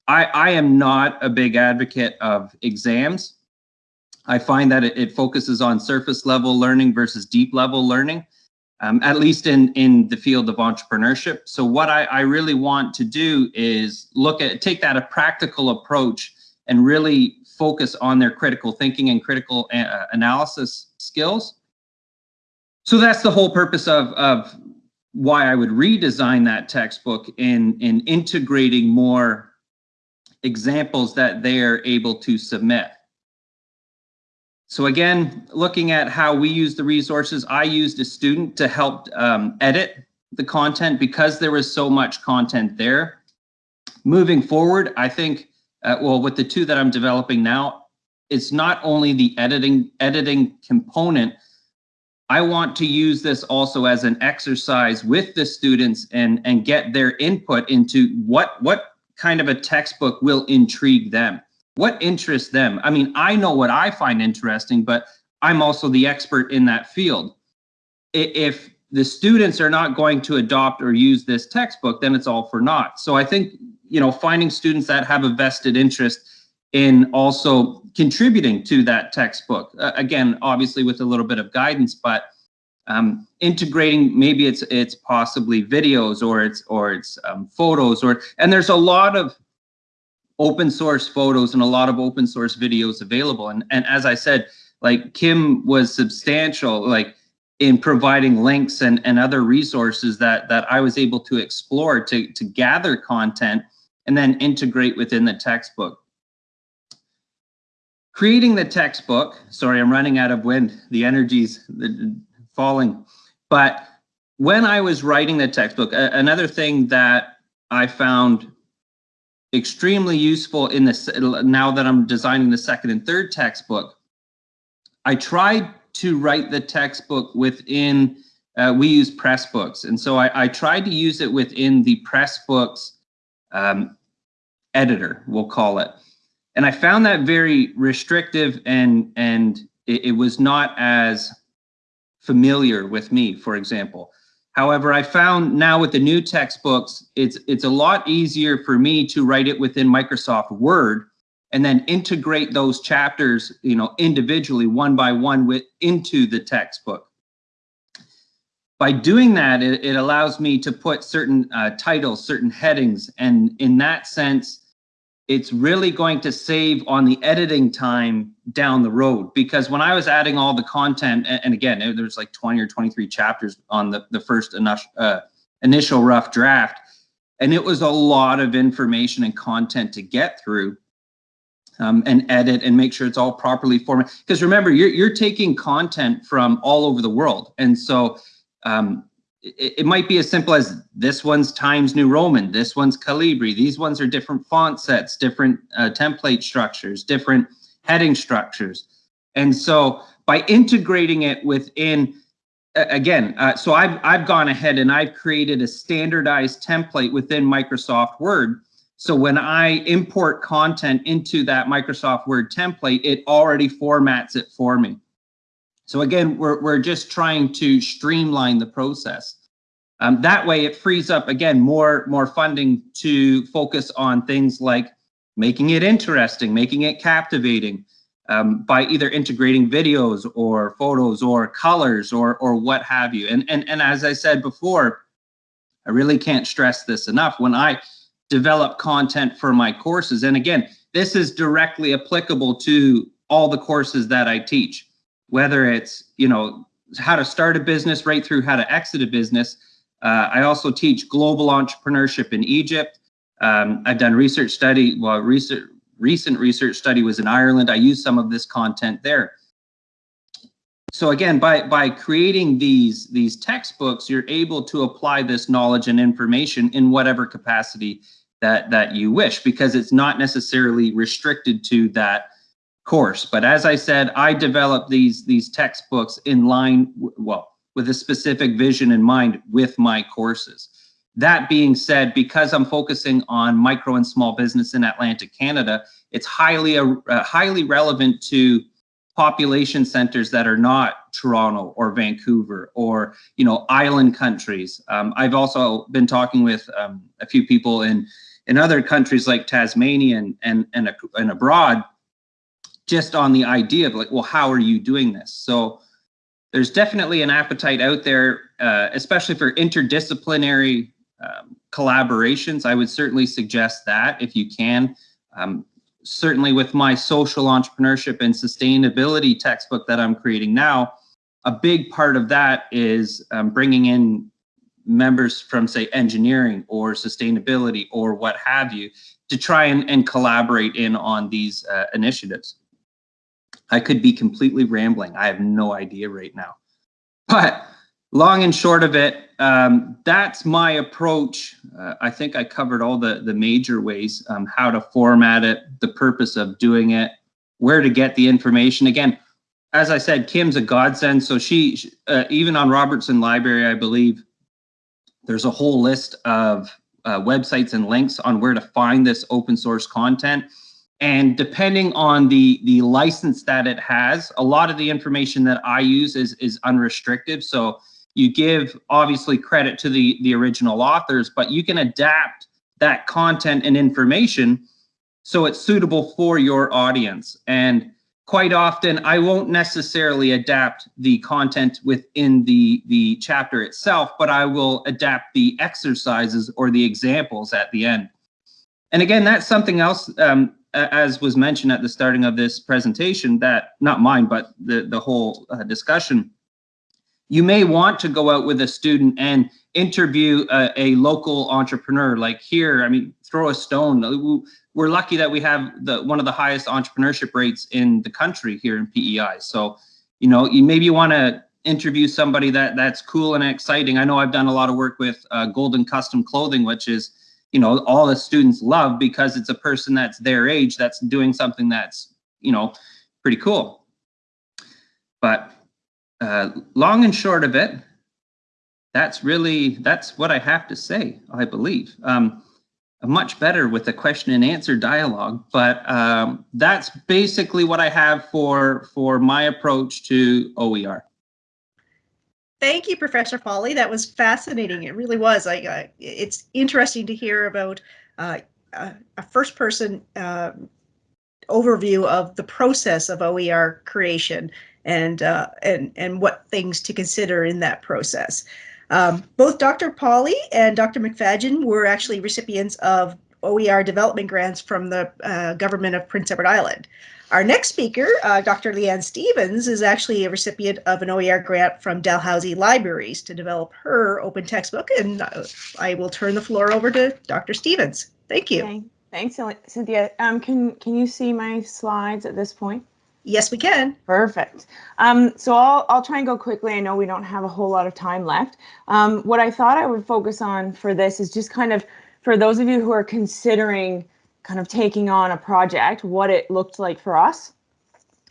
I, I am not a big advocate of exams. I find that it, it focuses on surface level learning versus deep level learning, um, at least in, in the field of entrepreneurship. So what I, I really want to do is look at, take that a practical approach and really focus on their critical thinking and critical uh, analysis skills. So that's the whole purpose of, of why I would redesign that textbook in, in integrating more examples that they're able to submit. So again, looking at how we use the resources, I used a student to help um, edit the content because there was so much content there. Moving forward, I think uh, well, with the two that I'm developing now, it's not only the editing editing component. I want to use this also as an exercise with the students and and get their input into what what kind of a textbook will intrigue them, what interests them. I mean, I know what I find interesting, but I'm also the expert in that field. If the students are not going to adopt or use this textbook, then it's all for naught. So I think you know, finding students that have a vested interest in also contributing to that textbook. Uh, again, obviously with a little bit of guidance, but um, integrating maybe it's it's possibly videos or it's or it's um, photos or and there's a lot of open source photos and a lot of open source videos available. And and as I said, like Kim was substantial, like in providing links and, and other resources that that I was able to explore to to gather content and then integrate within the textbook. Creating the textbook, sorry, I'm running out of wind, the energy's falling. But when I was writing the textbook, another thing that I found extremely useful in this, now that I'm designing the second and third textbook, I tried to write the textbook within, uh, we use Pressbooks. And so I, I tried to use it within the Pressbooks um, editor, we'll call it. And I found that very restrictive and, and it, it was not as familiar with me, for example. However, I found now with the new textbooks, it's, it's a lot easier for me to write it within Microsoft Word and then integrate those chapters, you know, individually one by one with into the textbook by doing that, it, it allows me to put certain uh, titles, certain headings, and in that sense, it's really going to save on the editing time down the road. Because when I was adding all the content, and, again, there's like 20 or 23 chapters on the, the first uh, initial rough draft, and it was a lot of information and content to get through. Um, and edit and make sure it's all properly formatted. Because remember, you're, you're taking content from all over the world. And so um, it, it, might be as simple as this one's Times New Roman, this one's Calibri. These ones are different font sets, different uh, template structures, different heading structures. And so by integrating it within, again, uh, so I've, I've gone ahead and I've created a standardized template within Microsoft Word. So when I import content into that Microsoft Word template, it already formats it for me. So again, we're, we're just trying to streamline the process. Um, that way it frees up, again, more, more funding to focus on things like making it interesting, making it captivating, um, by either integrating videos or photos or colors or or what have you. And and and as I said before, I really can't stress this enough. When I develop content for my courses, and again, this is directly applicable to all the courses that I teach, whether it's you know how to start a business right through how to exit a business. Uh, I also teach global entrepreneurship in Egypt. Um, I've done research study, well, research recent research study was in Ireland. I use some of this content there. So again, by, by creating these, these textbooks, you're able to apply this knowledge and information in whatever capacity that, that you wish, because it's not necessarily restricted to that course. But as I said, I developed these, these textbooks in line, well, with a specific vision in mind with my courses. That being said, because I'm focusing on micro and small business in Atlantic Canada, it's highly uh, highly relevant to population centers that are not Toronto or Vancouver or you know island countries. Um, I've also been talking with um, a few people in in other countries like Tasmania and and and, and abroad, just on the idea of like, well, how are you doing this? So there's definitely an appetite out there, uh, especially for interdisciplinary um, collaborations, I would certainly suggest that if you can. Um, certainly with my social entrepreneurship and sustainability textbook that I'm creating now, a big part of that is um, bringing in members from say engineering or sustainability or what have you to try and, and collaborate in on these uh, initiatives. I could be completely rambling. I have no idea right now. But long and short of it, um, that's my approach. Uh, I think I covered all the, the major ways, um, how to format it, the purpose of doing it, where to get the information. Again, as I said, Kim's a godsend. So she, uh, even on Robertson Library, I believe there's a whole list of uh, websites and links on where to find this open source content. And depending on the, the license that it has, a lot of the information that I use is, is unrestricted. So you give obviously credit to the, the original authors, but you can adapt that content and information so it's suitable for your audience. And quite often I won't necessarily adapt the content within the, the chapter itself, but I will adapt the exercises or the examples at the end. And again, that's something else, um, as was mentioned at the starting of this presentation, that not mine, but the, the whole uh, discussion, you may want to go out with a student and interview a, a, local entrepreneur. Like here i mean throw a stone. We're lucky that we have the one of the highest entrepreneurship rates in the country here in pei so you know you maybe you want to interview somebody that that's cool and exciting. I know i've done a lot of work with uh, golden custom clothing which is you know all the students love because it's a person that's their age that's doing something that's you know pretty cool but uh, long and short of it, that's really, that's what I have to say, I believe. Um, much better with a question and answer dialogue, but um, that's basically what I have for, for my approach to OER. Thank you, Professor Foley. That was fascinating. It really was. I, uh, it's interesting to hear about uh, a, a first person uh, overview of the process of OER creation and uh, and and what things to consider in that process. Um, both Dr. Polly and Dr. McFadyen were actually recipients of OER development grants from the uh, government of Prince Edward Island. Our next speaker, uh, Dr. Leanne Stevens, is actually a recipient of an OER grant from Dalhousie Libraries to develop her open textbook, and uh, I will turn the floor over to Dr. Stevens. Thank you. Okay. Thanks, Cynthia. Um, can, can you see my slides at this point? Yes, we can. Perfect. Um, so I'll, I'll try and go quickly. I know we don't have a whole lot of time left. Um, what I thought I would focus on for this is just kind of for those of you who are considering kind of taking on a project, what it looked like for us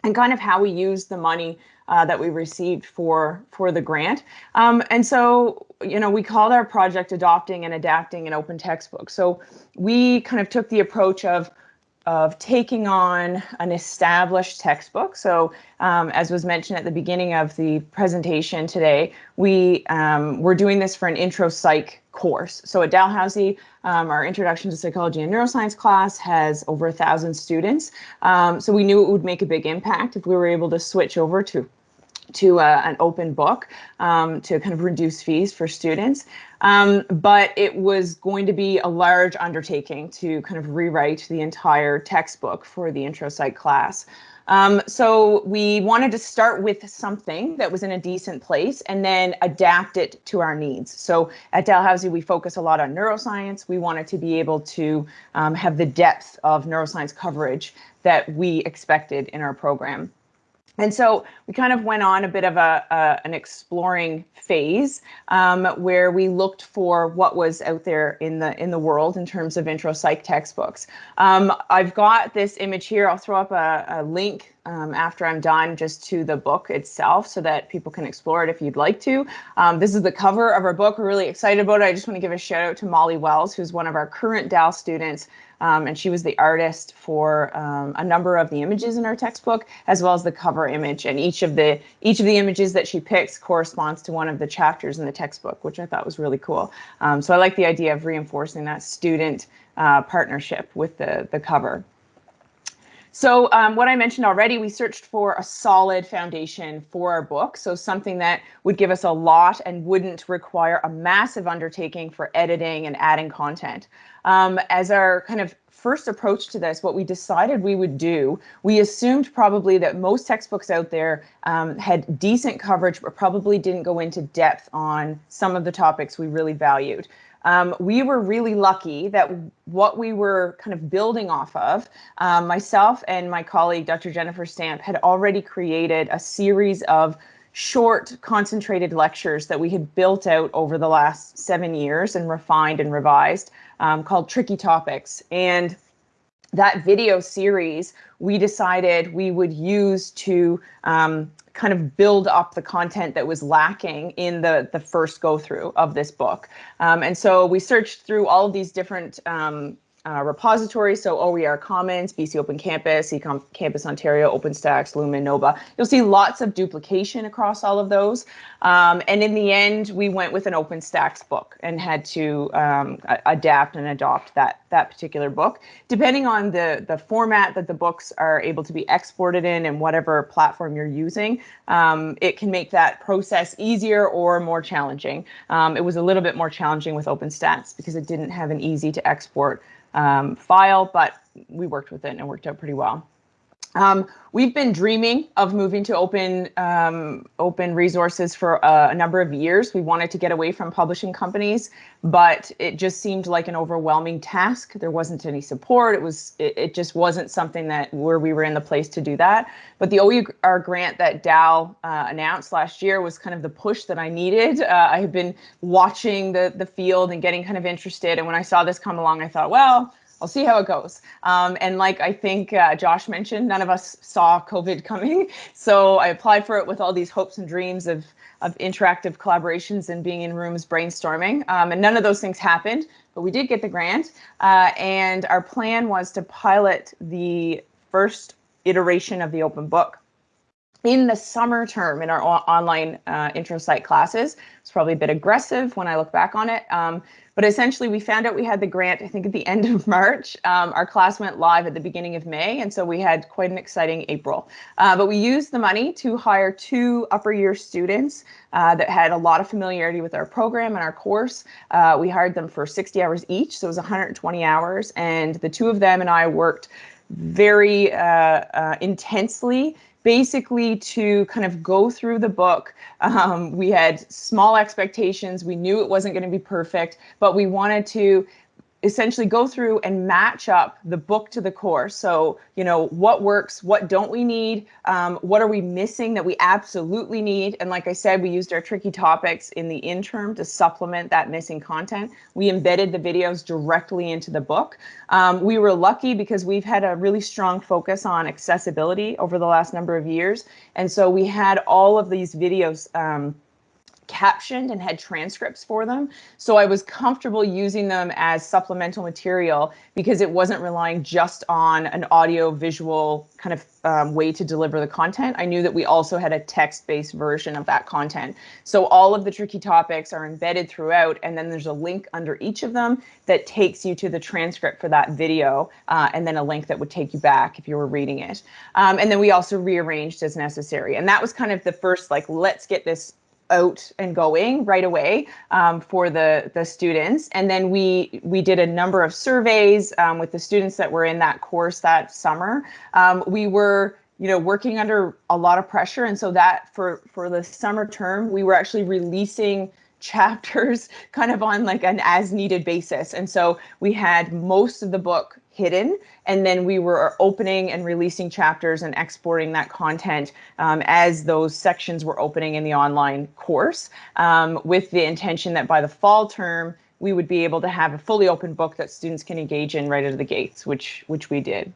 and kind of how we used the money uh, that we received for for the grant. Um, and so, you know, we called our project adopting and adapting an open textbook. So we kind of took the approach of of taking on an established textbook. So um, as was mentioned at the beginning of the presentation today, we um, we're doing this for an intro psych course. So at Dalhousie, um, our Introduction to Psychology and Neuroscience class has over a thousand students. Um, so we knew it would make a big impact if we were able to switch over to to uh, an open book um, to kind of reduce fees for students. Um, but it was going to be a large undertaking to kind of rewrite the entire textbook for the intro psych class. Um, so we wanted to start with something that was in a decent place and then adapt it to our needs. So at Dalhousie, we focus a lot on neuroscience. We wanted to be able to um, have the depth of neuroscience coverage that we expected in our program. And so we kind of went on a bit of a, a an exploring phase um, where we looked for what was out there in the in the world in terms of intro psych textbooks. Um, I've got this image here. I'll throw up a, a link um, after I'm done just to the book itself so that people can explore it if you'd like to. Um, this is the cover of our book. We're really excited about it. I just want to give a shout out to Molly Wells, who's one of our current DAL students um, and she was the artist for um, a number of the images in our textbook, as well as the cover image. And each of the each of the images that she picks corresponds to one of the chapters in the textbook, which I thought was really cool. Um, so I like the idea of reinforcing that student uh, partnership with the the cover. So um, what I mentioned already, we searched for a solid foundation for our book. So something that would give us a lot and wouldn't require a massive undertaking for editing and adding content. Um, as our kind of first approach to this, what we decided we would do, we assumed probably that most textbooks out there um, had decent coverage, but probably didn't go into depth on some of the topics we really valued. Um, we were really lucky that what we were kind of building off of, um, myself and my colleague, Dr. Jennifer Stamp, had already created a series of short concentrated lectures that we had built out over the last seven years and refined and revised um, called Tricky Topics. And that video series we decided we would use to um, kind of build up the content that was lacking in the, the first go through of this book. Um, and so we searched through all of these different um, uh, repositories, so OER Commons, BC Open Campus, Econ Campus Ontario, OpenStax, Lumen, Nova. You'll see lots of duplication across all of those. Um, and in the end, we went with an OpenStax book and had to um, adapt and adopt that, that particular book. Depending on the, the format that the books are able to be exported in and whatever platform you're using, um, it can make that process easier or more challenging. Um, it was a little bit more challenging with OpenStax because it didn't have an easy to export um, file, but we worked with it and it worked out pretty well. Um, we've been dreaming of moving to open um, open resources for a, a, number of years. We wanted to get away from publishing companies, but it just seemed like an overwhelming task. There wasn't any support. It was it, it just wasn't something that where we were in the place to do that. But the OER grant that Dal uh, announced last year was kind of the push that I needed. Uh, I had been watching the the field and getting kind of interested, and when I saw this come along, I thought, well I'll see how it goes. Um, and like I think uh, Josh mentioned, none of us saw COVID coming. So I applied for it with all these hopes and dreams of, of interactive collaborations and being in rooms brainstorming. Um, and none of those things happened, but we did get the grant. Uh, and our plan was to pilot the first iteration of the open book in the summer term in our online uh, intro psych classes. It's probably a bit aggressive when I look back on it. Um, but essentially, we found out we had the grant, I think, at the end of March. Um, our class went live at the beginning of May, and so we had quite an exciting April. Uh, but we used the money to hire two upper year students uh, that had a lot of familiarity with our program and our course. Uh, we hired them for 60 hours each, so it was 120 hours, and the two of them and I worked very uh, uh, intensely basically to kind of go through the book. Um, we had small expectations. We knew it wasn't going to be perfect, but we wanted to essentially go through and match up the book to the course. So, you know, what works, what don't we need, um, what are we missing that we absolutely need? And like I said, we used our tricky topics in the interim to supplement that missing content. We embedded the videos directly into the book. Um, we were lucky because we've had a really strong focus on accessibility over the last number of years. And so we had all of these videos um, captioned and had transcripts for them. So I was comfortable using them as supplemental material because it wasn't relying just on an audio visual kind of um, way to deliver the content. I knew that we also had a text-based version of that content. So all of the tricky topics are embedded throughout, and then there's a link under each of them that takes you to the transcript for that video, uh, and then a link that would take you back if you were reading it. Um, and then we also rearranged as necessary. And that was kind of the first, like, let's get this out and going right away um, for the the students. And then we we did a number of surveys um, with the students that were in that course that summer. Um, we were you know working under a lot of pressure. And so that for for the summer term we were actually releasing chapters kind of on like an as needed basis. And so we had most of the book hidden. And then we were opening and releasing chapters and exporting that content um, as those sections were opening in the online course um, with the intention that by the fall term, we would be able to have a fully open book that students can engage in right out of the gates, which which we did.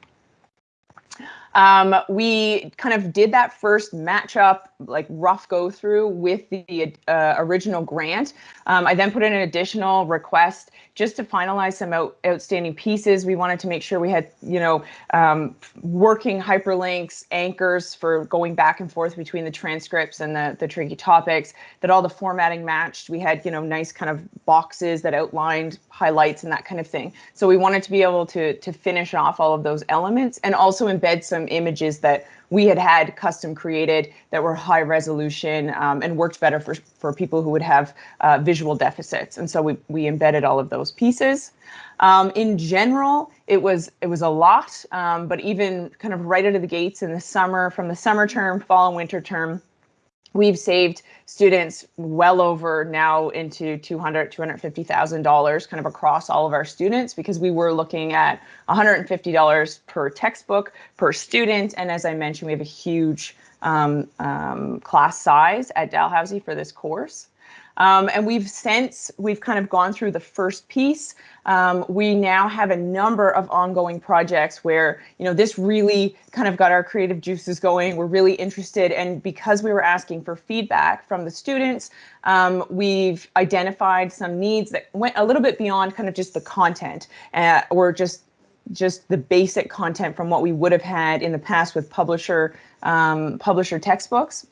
Um, we kind of did that first matchup, like rough go through with the uh, original grant. Um, I then put in an additional request just to finalize some out, outstanding pieces. We wanted to make sure we had, you know, um, working hyperlinks, anchors for going back and forth between the transcripts and the, the tricky topics, that all the formatting matched. We had, you know, nice kind of boxes that outlined highlights and that kind of thing. So we wanted to be able to, to finish off all of those elements and also embed some images that we had had custom created that were high resolution um, and worked better for, for people who would have uh, visual deficits. And so we, we embedded all of those pieces. Um, in general, it was it was a lot, um, but even kind of right out of the gates in the summer, from the summer term, fall and winter term, we've saved students well over now into 200 $250,000 kind of across all of our students because we were looking at $150 per textbook per student. And as I mentioned, we have a huge um, um, class size at Dalhousie for this course. Um, and we've since we've kind of gone through the first piece. Um, we now have a number of ongoing projects where, you know, this really kind of got our creative juices going. We're really interested. And because we were asking for feedback from the students, um, we've identified some needs that went a little bit beyond kind of just the content uh, or just just the basic content from what we would have had in the past with publisher um, publisher textbooks.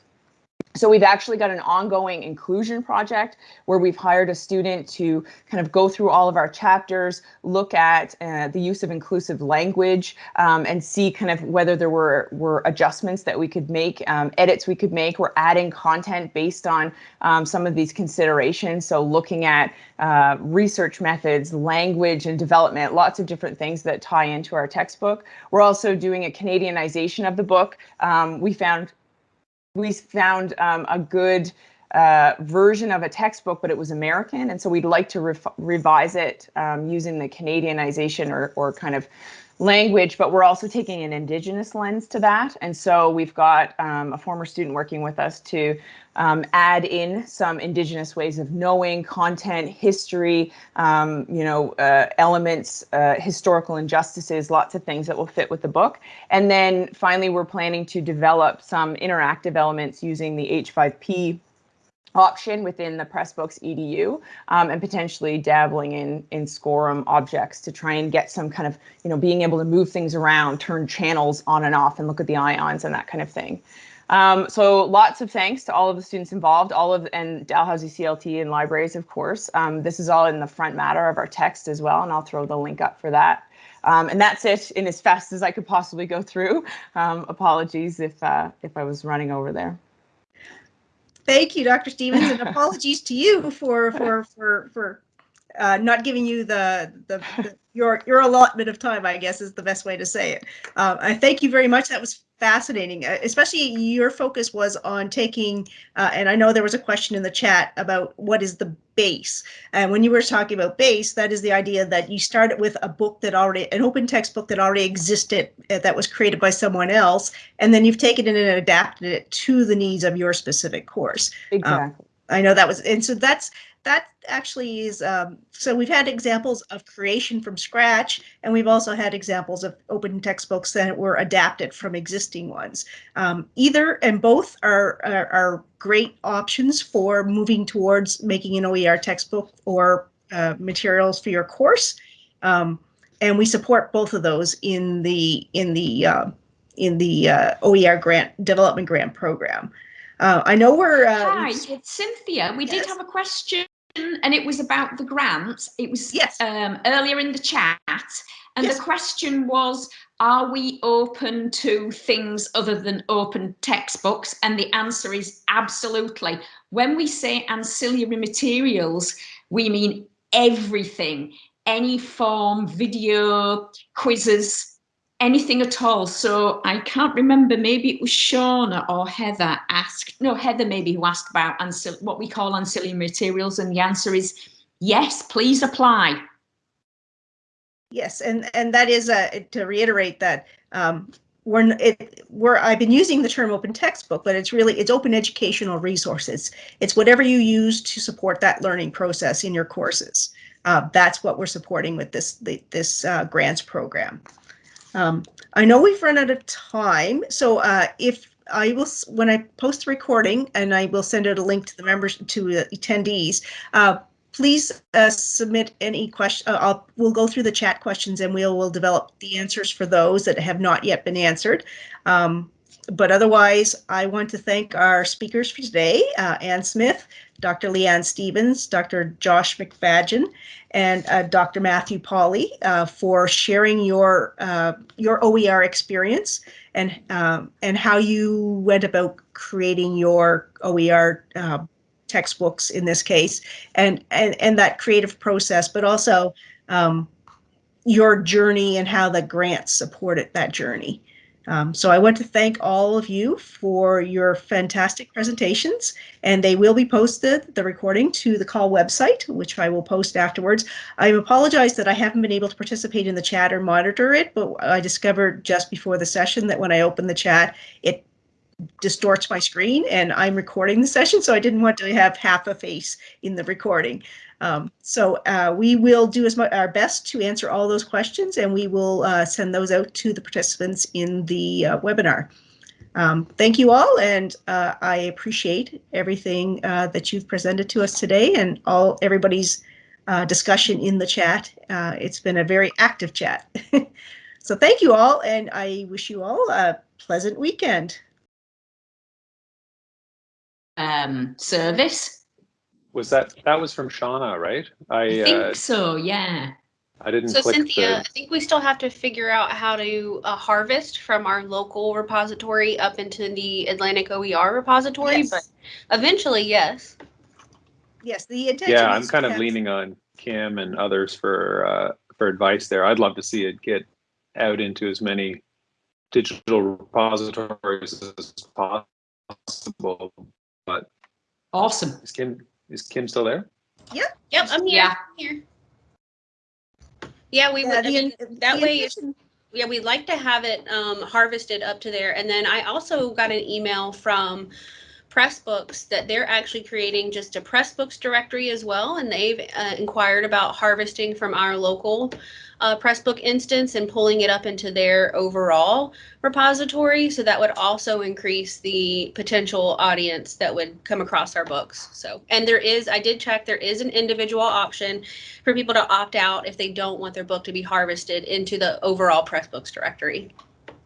So we've actually got an ongoing inclusion project where we've hired a student to kind of go through all of our chapters, look at uh, the use of inclusive language, um, and see kind of whether there were, were adjustments that we could make, um, edits we could make. We're adding content based on um, some of these considerations. So looking at uh, research methods, language and development, lots of different things that tie into our textbook. We're also doing a Canadianization of the book. Um, we found we found um, a good uh, version of a textbook, but it was American. And so we'd like to re revise it um, using the Canadianization or, or kind of language, but we're also taking an Indigenous lens to that. And so we've got um, a former student working with us to um, add in some Indigenous ways of knowing content, history, um, you know, uh, elements, uh, historical injustices, lots of things that will fit with the book. And then finally, we're planning to develop some interactive elements using the H5P option within the Pressbooks EDU um, and potentially dabbling in in SCORM objects to try and get some kind of, you know, being able to move things around, turn channels on and off and look at the ions and that kind of thing. Um, so lots of thanks to all of the students involved, all of and Dalhousie CLT and libraries, of course. Um, this is all in the front matter of our text as well, and I'll throw the link up for that. Um, and that's it in as fast as I could possibly go through. Um, apologies if uh, if I was running over there. Thank you, Dr. Stevens, and apologies to you for for for for uh, not giving you the, the, the, your your allotment of time. I guess is the best way to say it. Uh, I thank you very much. That was fascinating, uh, especially your focus was on taking, uh, and I know there was a question in the chat about what is the base. And when you were talking about base, that is the idea that you started with a book that already, an open textbook that already existed, uh, that was created by someone else, and then you've taken it and adapted it to the needs of your specific course. Exactly. Um, I know that was, and so that's, that actually is, um, so we've had examples of creation from scratch, and we've also had examples of open textbooks that were adapted from existing ones. Um, either and both are, are, are great options for moving towards making an OER textbook or uh, materials for your course. Um, and we support both of those in the in the uh, in the uh, OER grant development grant program. Uh, I know we're. Uh, Hi, it's Cynthia. We Yes. did have a question, and it was about the grants. It was Yes. um, earlier in the chat, and Yes. the question was, are we open to things other than open textbooks? And the answer is absolutely. When we say ancillary materials, we mean everything, any form, video, quizzes, anything at all. So I can't remember, maybe it was Shauna or Heather asked, no, Heather maybe who asked about what we call ancillary materials. And the answer is yes, please apply. Yes, and and that is uh, to reiterate that um, we're it we're I've been using the term open textbook, but it's really it's open educational resources. It's whatever you use to support that learning process in your courses. Uh, that's what we're supporting with this the, this uh, grants program. Um, I know we've run out of time, so uh, if I will when I post the recording and I will send out a link to the members to the attendees. Uh, please uh, submit any question. Uh, we'll go through the chat questions and we'll will develop the answers for those that have not yet been answered. Um, but otherwise, I want to thank our speakers for today, uh, Ann Smith, Dr. Leanne Stevens, Dr. Josh McFadyen, and uh, Dr. Matthew Pauly uh, for sharing your uh, your OER experience and um, and how you went about creating your OER uh, textbooks in this case, and and and that creative process, but also um, your journey and how the grants supported that journey. Um, so I want to thank all of you for your fantastic presentations, and they will be posted, the recording, to the CAUL website, which I will post afterwards. I apologize that I haven't been able to participate in the chat or monitor it, but I discovered just before the session that when I open the chat, it distorts my screen and I'm recording the session, so I didn't want to have half a face in the recording. Um, so uh, we will do as much our best to answer all those questions, and we will uh, send those out to the participants in the uh, webinar. Um, thank you all, and uh, I appreciate everything uh, that you've presented to us today, and all everybody's uh, discussion in the chat. It's been a very active chat. so thank you all, and I wish you all a pleasant weekend. Um, service. Was that that was from Shauna, right? I I think uh, so, yeah. I didn't So click Cynthia, I think we still have to figure out how to uh, harvest from our local repository up into the Atlantic OER repository, Yes. but eventually, yes. Yes, the intention. Yeah, I'm is kind of have- leaning on Kim and others for uh, for advice there. I'd love to see it get out into as many digital repositories as possible. But Awesome. Kim is Kim still there? Yep, Yep, I'm here. Yeah. I'm here. Yeah, we Yeah, would, I mean, in- that the way, if- yeah, we'd like to have it um, harvested up to there. And then I also got an email from Pressbooks that they're actually creating just a Pressbooks directory as well. And they've uh, inquired about harvesting from our local uh, Pressbook instance and pulling it up into their overall repository. So that would also increase the potential audience that would come across our books. So, and there is, I did check, there is an individual option for people to opt out if they don't want their book to be harvested into the overall Pressbooks directory.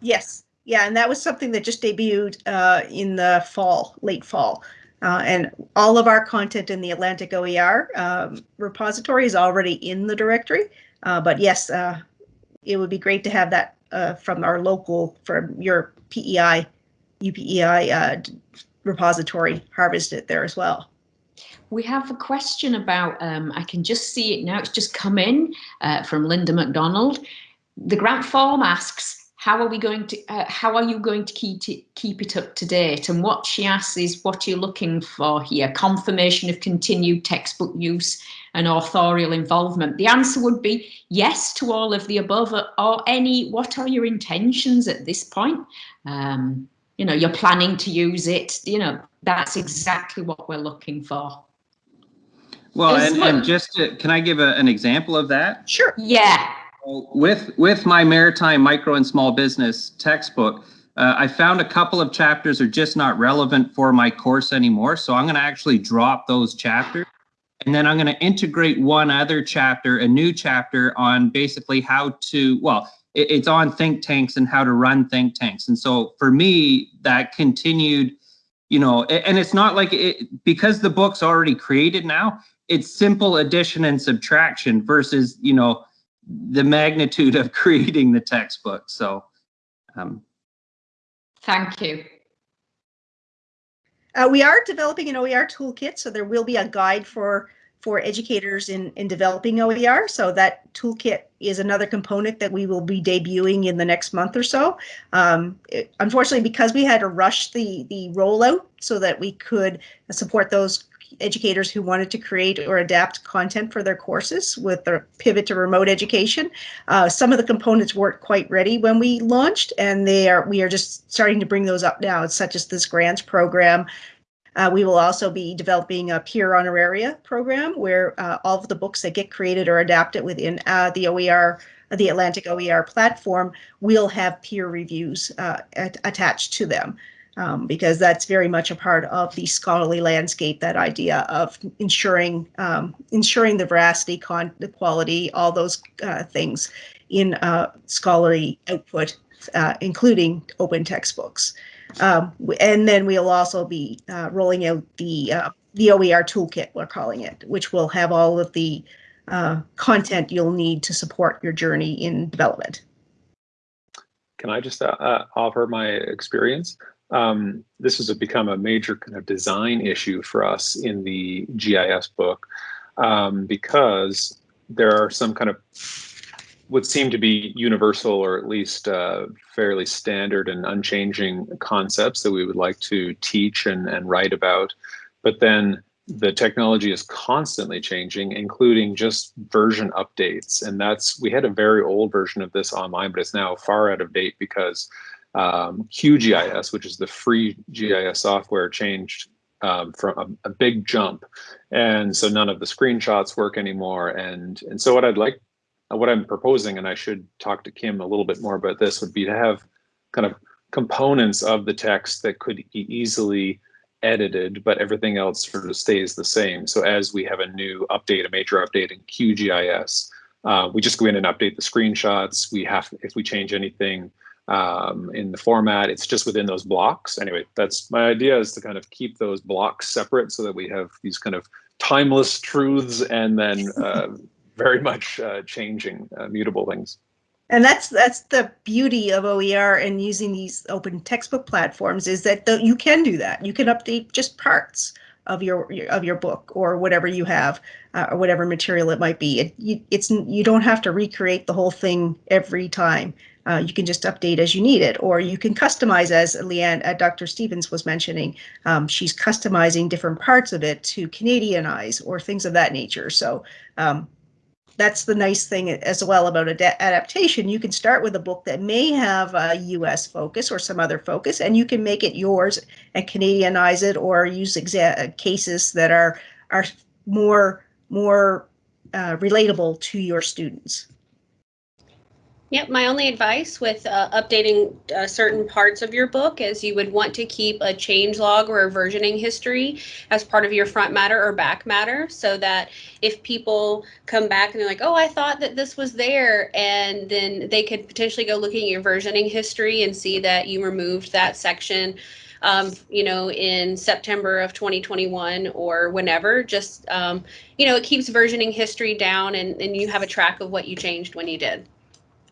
Yes, yeah, and that was something that just debuted uh, in the fall, late fall. Uh, and all of our content in the Atlantic OER um, repository is already in the directory. Uh, but yes, uh, it would be great to have that uh, from our local, from your PEI, UPEI uh, repository harvested there as well. We have a question about, um, I can just see it now, it's just come in uh, from Linda MacDonald. The grant form asks, how are we going to, uh, how are you going to keep it, keep it up to date? And what she asks is what are you're looking for here, confirmation of continued textbook use and authorial involvement. The answer would be yes to all of the above or- or any, what are your intentions at this point? Um, you know, you're planning to use it, you know, that's exactly what we're looking for. Well, and, and just to, can I give a, an example of that? Sure. Yeah, With with my maritime micro and small business textbook, uh, I found a couple of chapters are just not relevant for my course anymore. So I'm going to actually drop those chapters, and then I'm going to integrate one other chapter, a new chapter on basically how to well, it, it's on think tanks and how to run think tanks. And so for me, that continued, you know, and it's not like it because the book's already created now. It's simple addition and subtraction versus you know the magnitude of creating the textbook. So, um, thank you. Uh, we are developing an OER toolkit, so there will be a guide for for educators in in developing OER. So that toolkit is another component that we will be debuting in the next month or so. Um, it- unfortunately, because we had to rush the the rollout so that we could support those educators who wanted to create or adapt content for their courses with the pivot to remote education. Uh, some of the components weren't quite ready when we launched, and they are we are just starting to bring those up now, such as this grants program. Uh, we will also be developing a peer honoraria program where uh, all of the books that get created or adapted within uh, the OER, the Atlantic OER platform, will have peer reviews uh, at, attached to them. Um, because that's very much a part of the scholarly landscape. That idea of ensuring um, ensuring the veracity, con- the quality, all those uh, things in uh, scholarly output, uh, including open textbooks. Um, and then we'll also be uh, rolling out the uh, the OER toolkit, we're calling it, which will have all of the uh, content you'll need to support your journey in development. Can I just uh, offer my experience? Um, this has become a major kind of design issue for us in the GIS book um, because there are some kind of would seem to be universal or at least uh, fairly standard and unchanging concepts that we would like to teach and, and write about. But then the technology is constantly changing, including just version updates. And that's, we had a very old version of this online, but it's now far out of date because um, QGIS, which is the free GIS software, changed um, from a, a big jump. And so none of the screenshots work anymore. And, and so what I'd like what I'm proposing, and I should talk to Kim a little bit more about this, would be to have kind of components of the text that could be easily edited, but everything else sort of stays the same. So as we have a new update, a major update in QGIS, uh, we just go in and update the screenshots. We have, if we change anything um, in the format, it's just within those blocks. Anyway, that's my idea is to kind of keep those blocks separate so that we have these kind of timeless truths and then uh, very much uh, changing, uh, mutable things. And that's that's the beauty of OER and using these open textbook platforms is that the, you can do that. You can update just parts of your of your book or whatever you have uh, or whatever material it might be. It, you, it's you don't have to recreate the whole thing every time. Uh, you can just update as you need it, or you can customize as Leanne, uh, Dr. Stevens was mentioning. Um, she's customizing different parts of it to Canadianize or things of that nature. So um, that's the nice thing as well about ad- adaptation. You can start with a book that may have a US focus or some other focus, and you can make it yours and Canadianize it or use cases that are are more more uh, relatable to your students. Yep, my only advice with uh, updating uh, certain parts of your book is you would want to keep a change log or a versioning history as part of your front matter or back matter so that if people come back and they're like, oh, I thought that this was there, and then they could potentially go looking at your versioning history and see that you removed that section. Um, you know, in September of 2021 or whenever, just, um, you know, it keeps versioning history down and, and you have a track of what you changed when you did.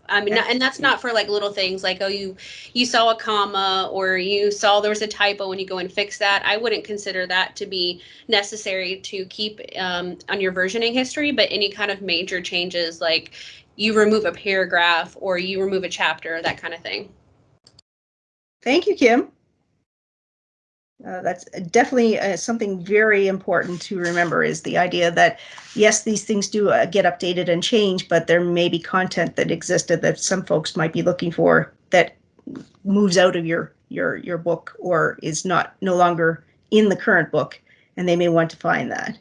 I mean, and that's not for like little things like, oh, you you saw a comma or you saw there was a typo when you go and fix that. I wouldn't consider that to be necessary to keep um, on your versioning history, but any kind of major changes like you remove a paragraph or you remove a chapter, that kind of thing. Thank you, Kim. Uh, that's definitely uh, something very important to remember is the idea that yes, these things do uh, get updated and change, but there may be content that existed that some folks might be looking for that moves out of your your your book or is not no longer in the current book, and they may want to find that.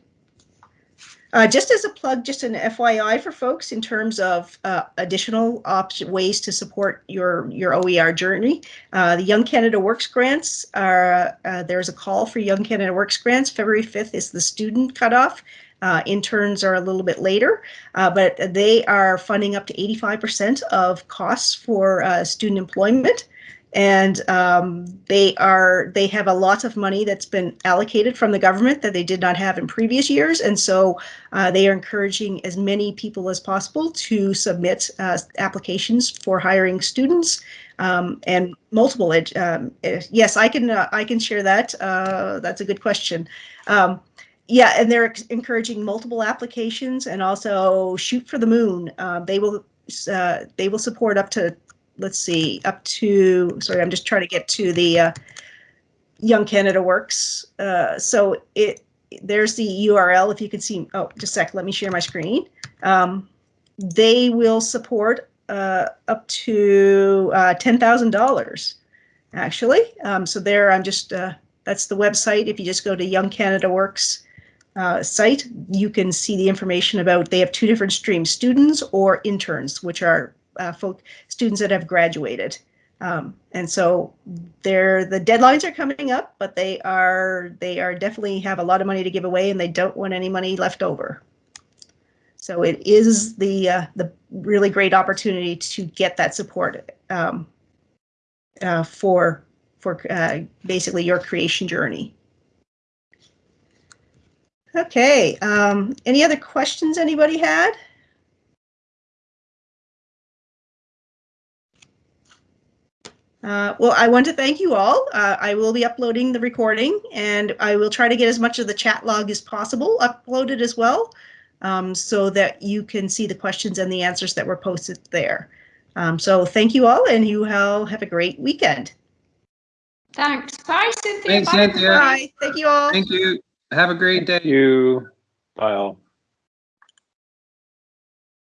Uh, just as a plug, just an FYI for folks in terms of uh, additional ways to support your your OER journey. Uh, the Young Canada Works grants are uh, there's a call for Young Canada Works grants. February 5th is the student cutoff. Uh, interns are a little bit later, uh, but they are funding up to 85% of costs for student employment. And um, they are they have a lot of money that's been allocated from the government that they did not have in previous years, and so uh, they are encouraging as many people as possible to submit uh, applications for hiring students um, and multiple. Um, eh, yes, I can uh, I can share that. Uh, that's a good question. Um, yeah, and they're encouraging multiple applications and also shoot for the moon. Uh, they will uh, they will support up to let's see up to sorry I'm just trying to get to the uh, Young Canada Works. Uh, so it there's the URL if you can see. Oh, just a sec. Let me share my screen. Um, they will support uh, up to uh, ten thousand dollars actually. Um, so there I'm just that's the website. If you just go to Young Canada Works uh, site, you can see the information about, they have two different streams, students or interns, which are uh, folk, students that have graduated. Um, and so they're, the deadlines are coming up, but they are, they are definitely have a lot of money to give away and they don't want any money left over. So it is the, uh, the really great opportunity to get that support um, uh, for, for uh, basically your creation journey. Okay, um, any other questions anybody had? Uh, well, I want to thank you all. Uh, I will be uploading the recording and I will try to get as much of the chat log as possible uploaded as well um, so that you can see the questions and the answers that were posted there. Um, so thank you all and you all have a great weekend. Thanks. Bye, Cynthia. Thanks, Bye. Cynthia. Bye. Thank you all. Thank you. Have a great day. Thank you. Bye all.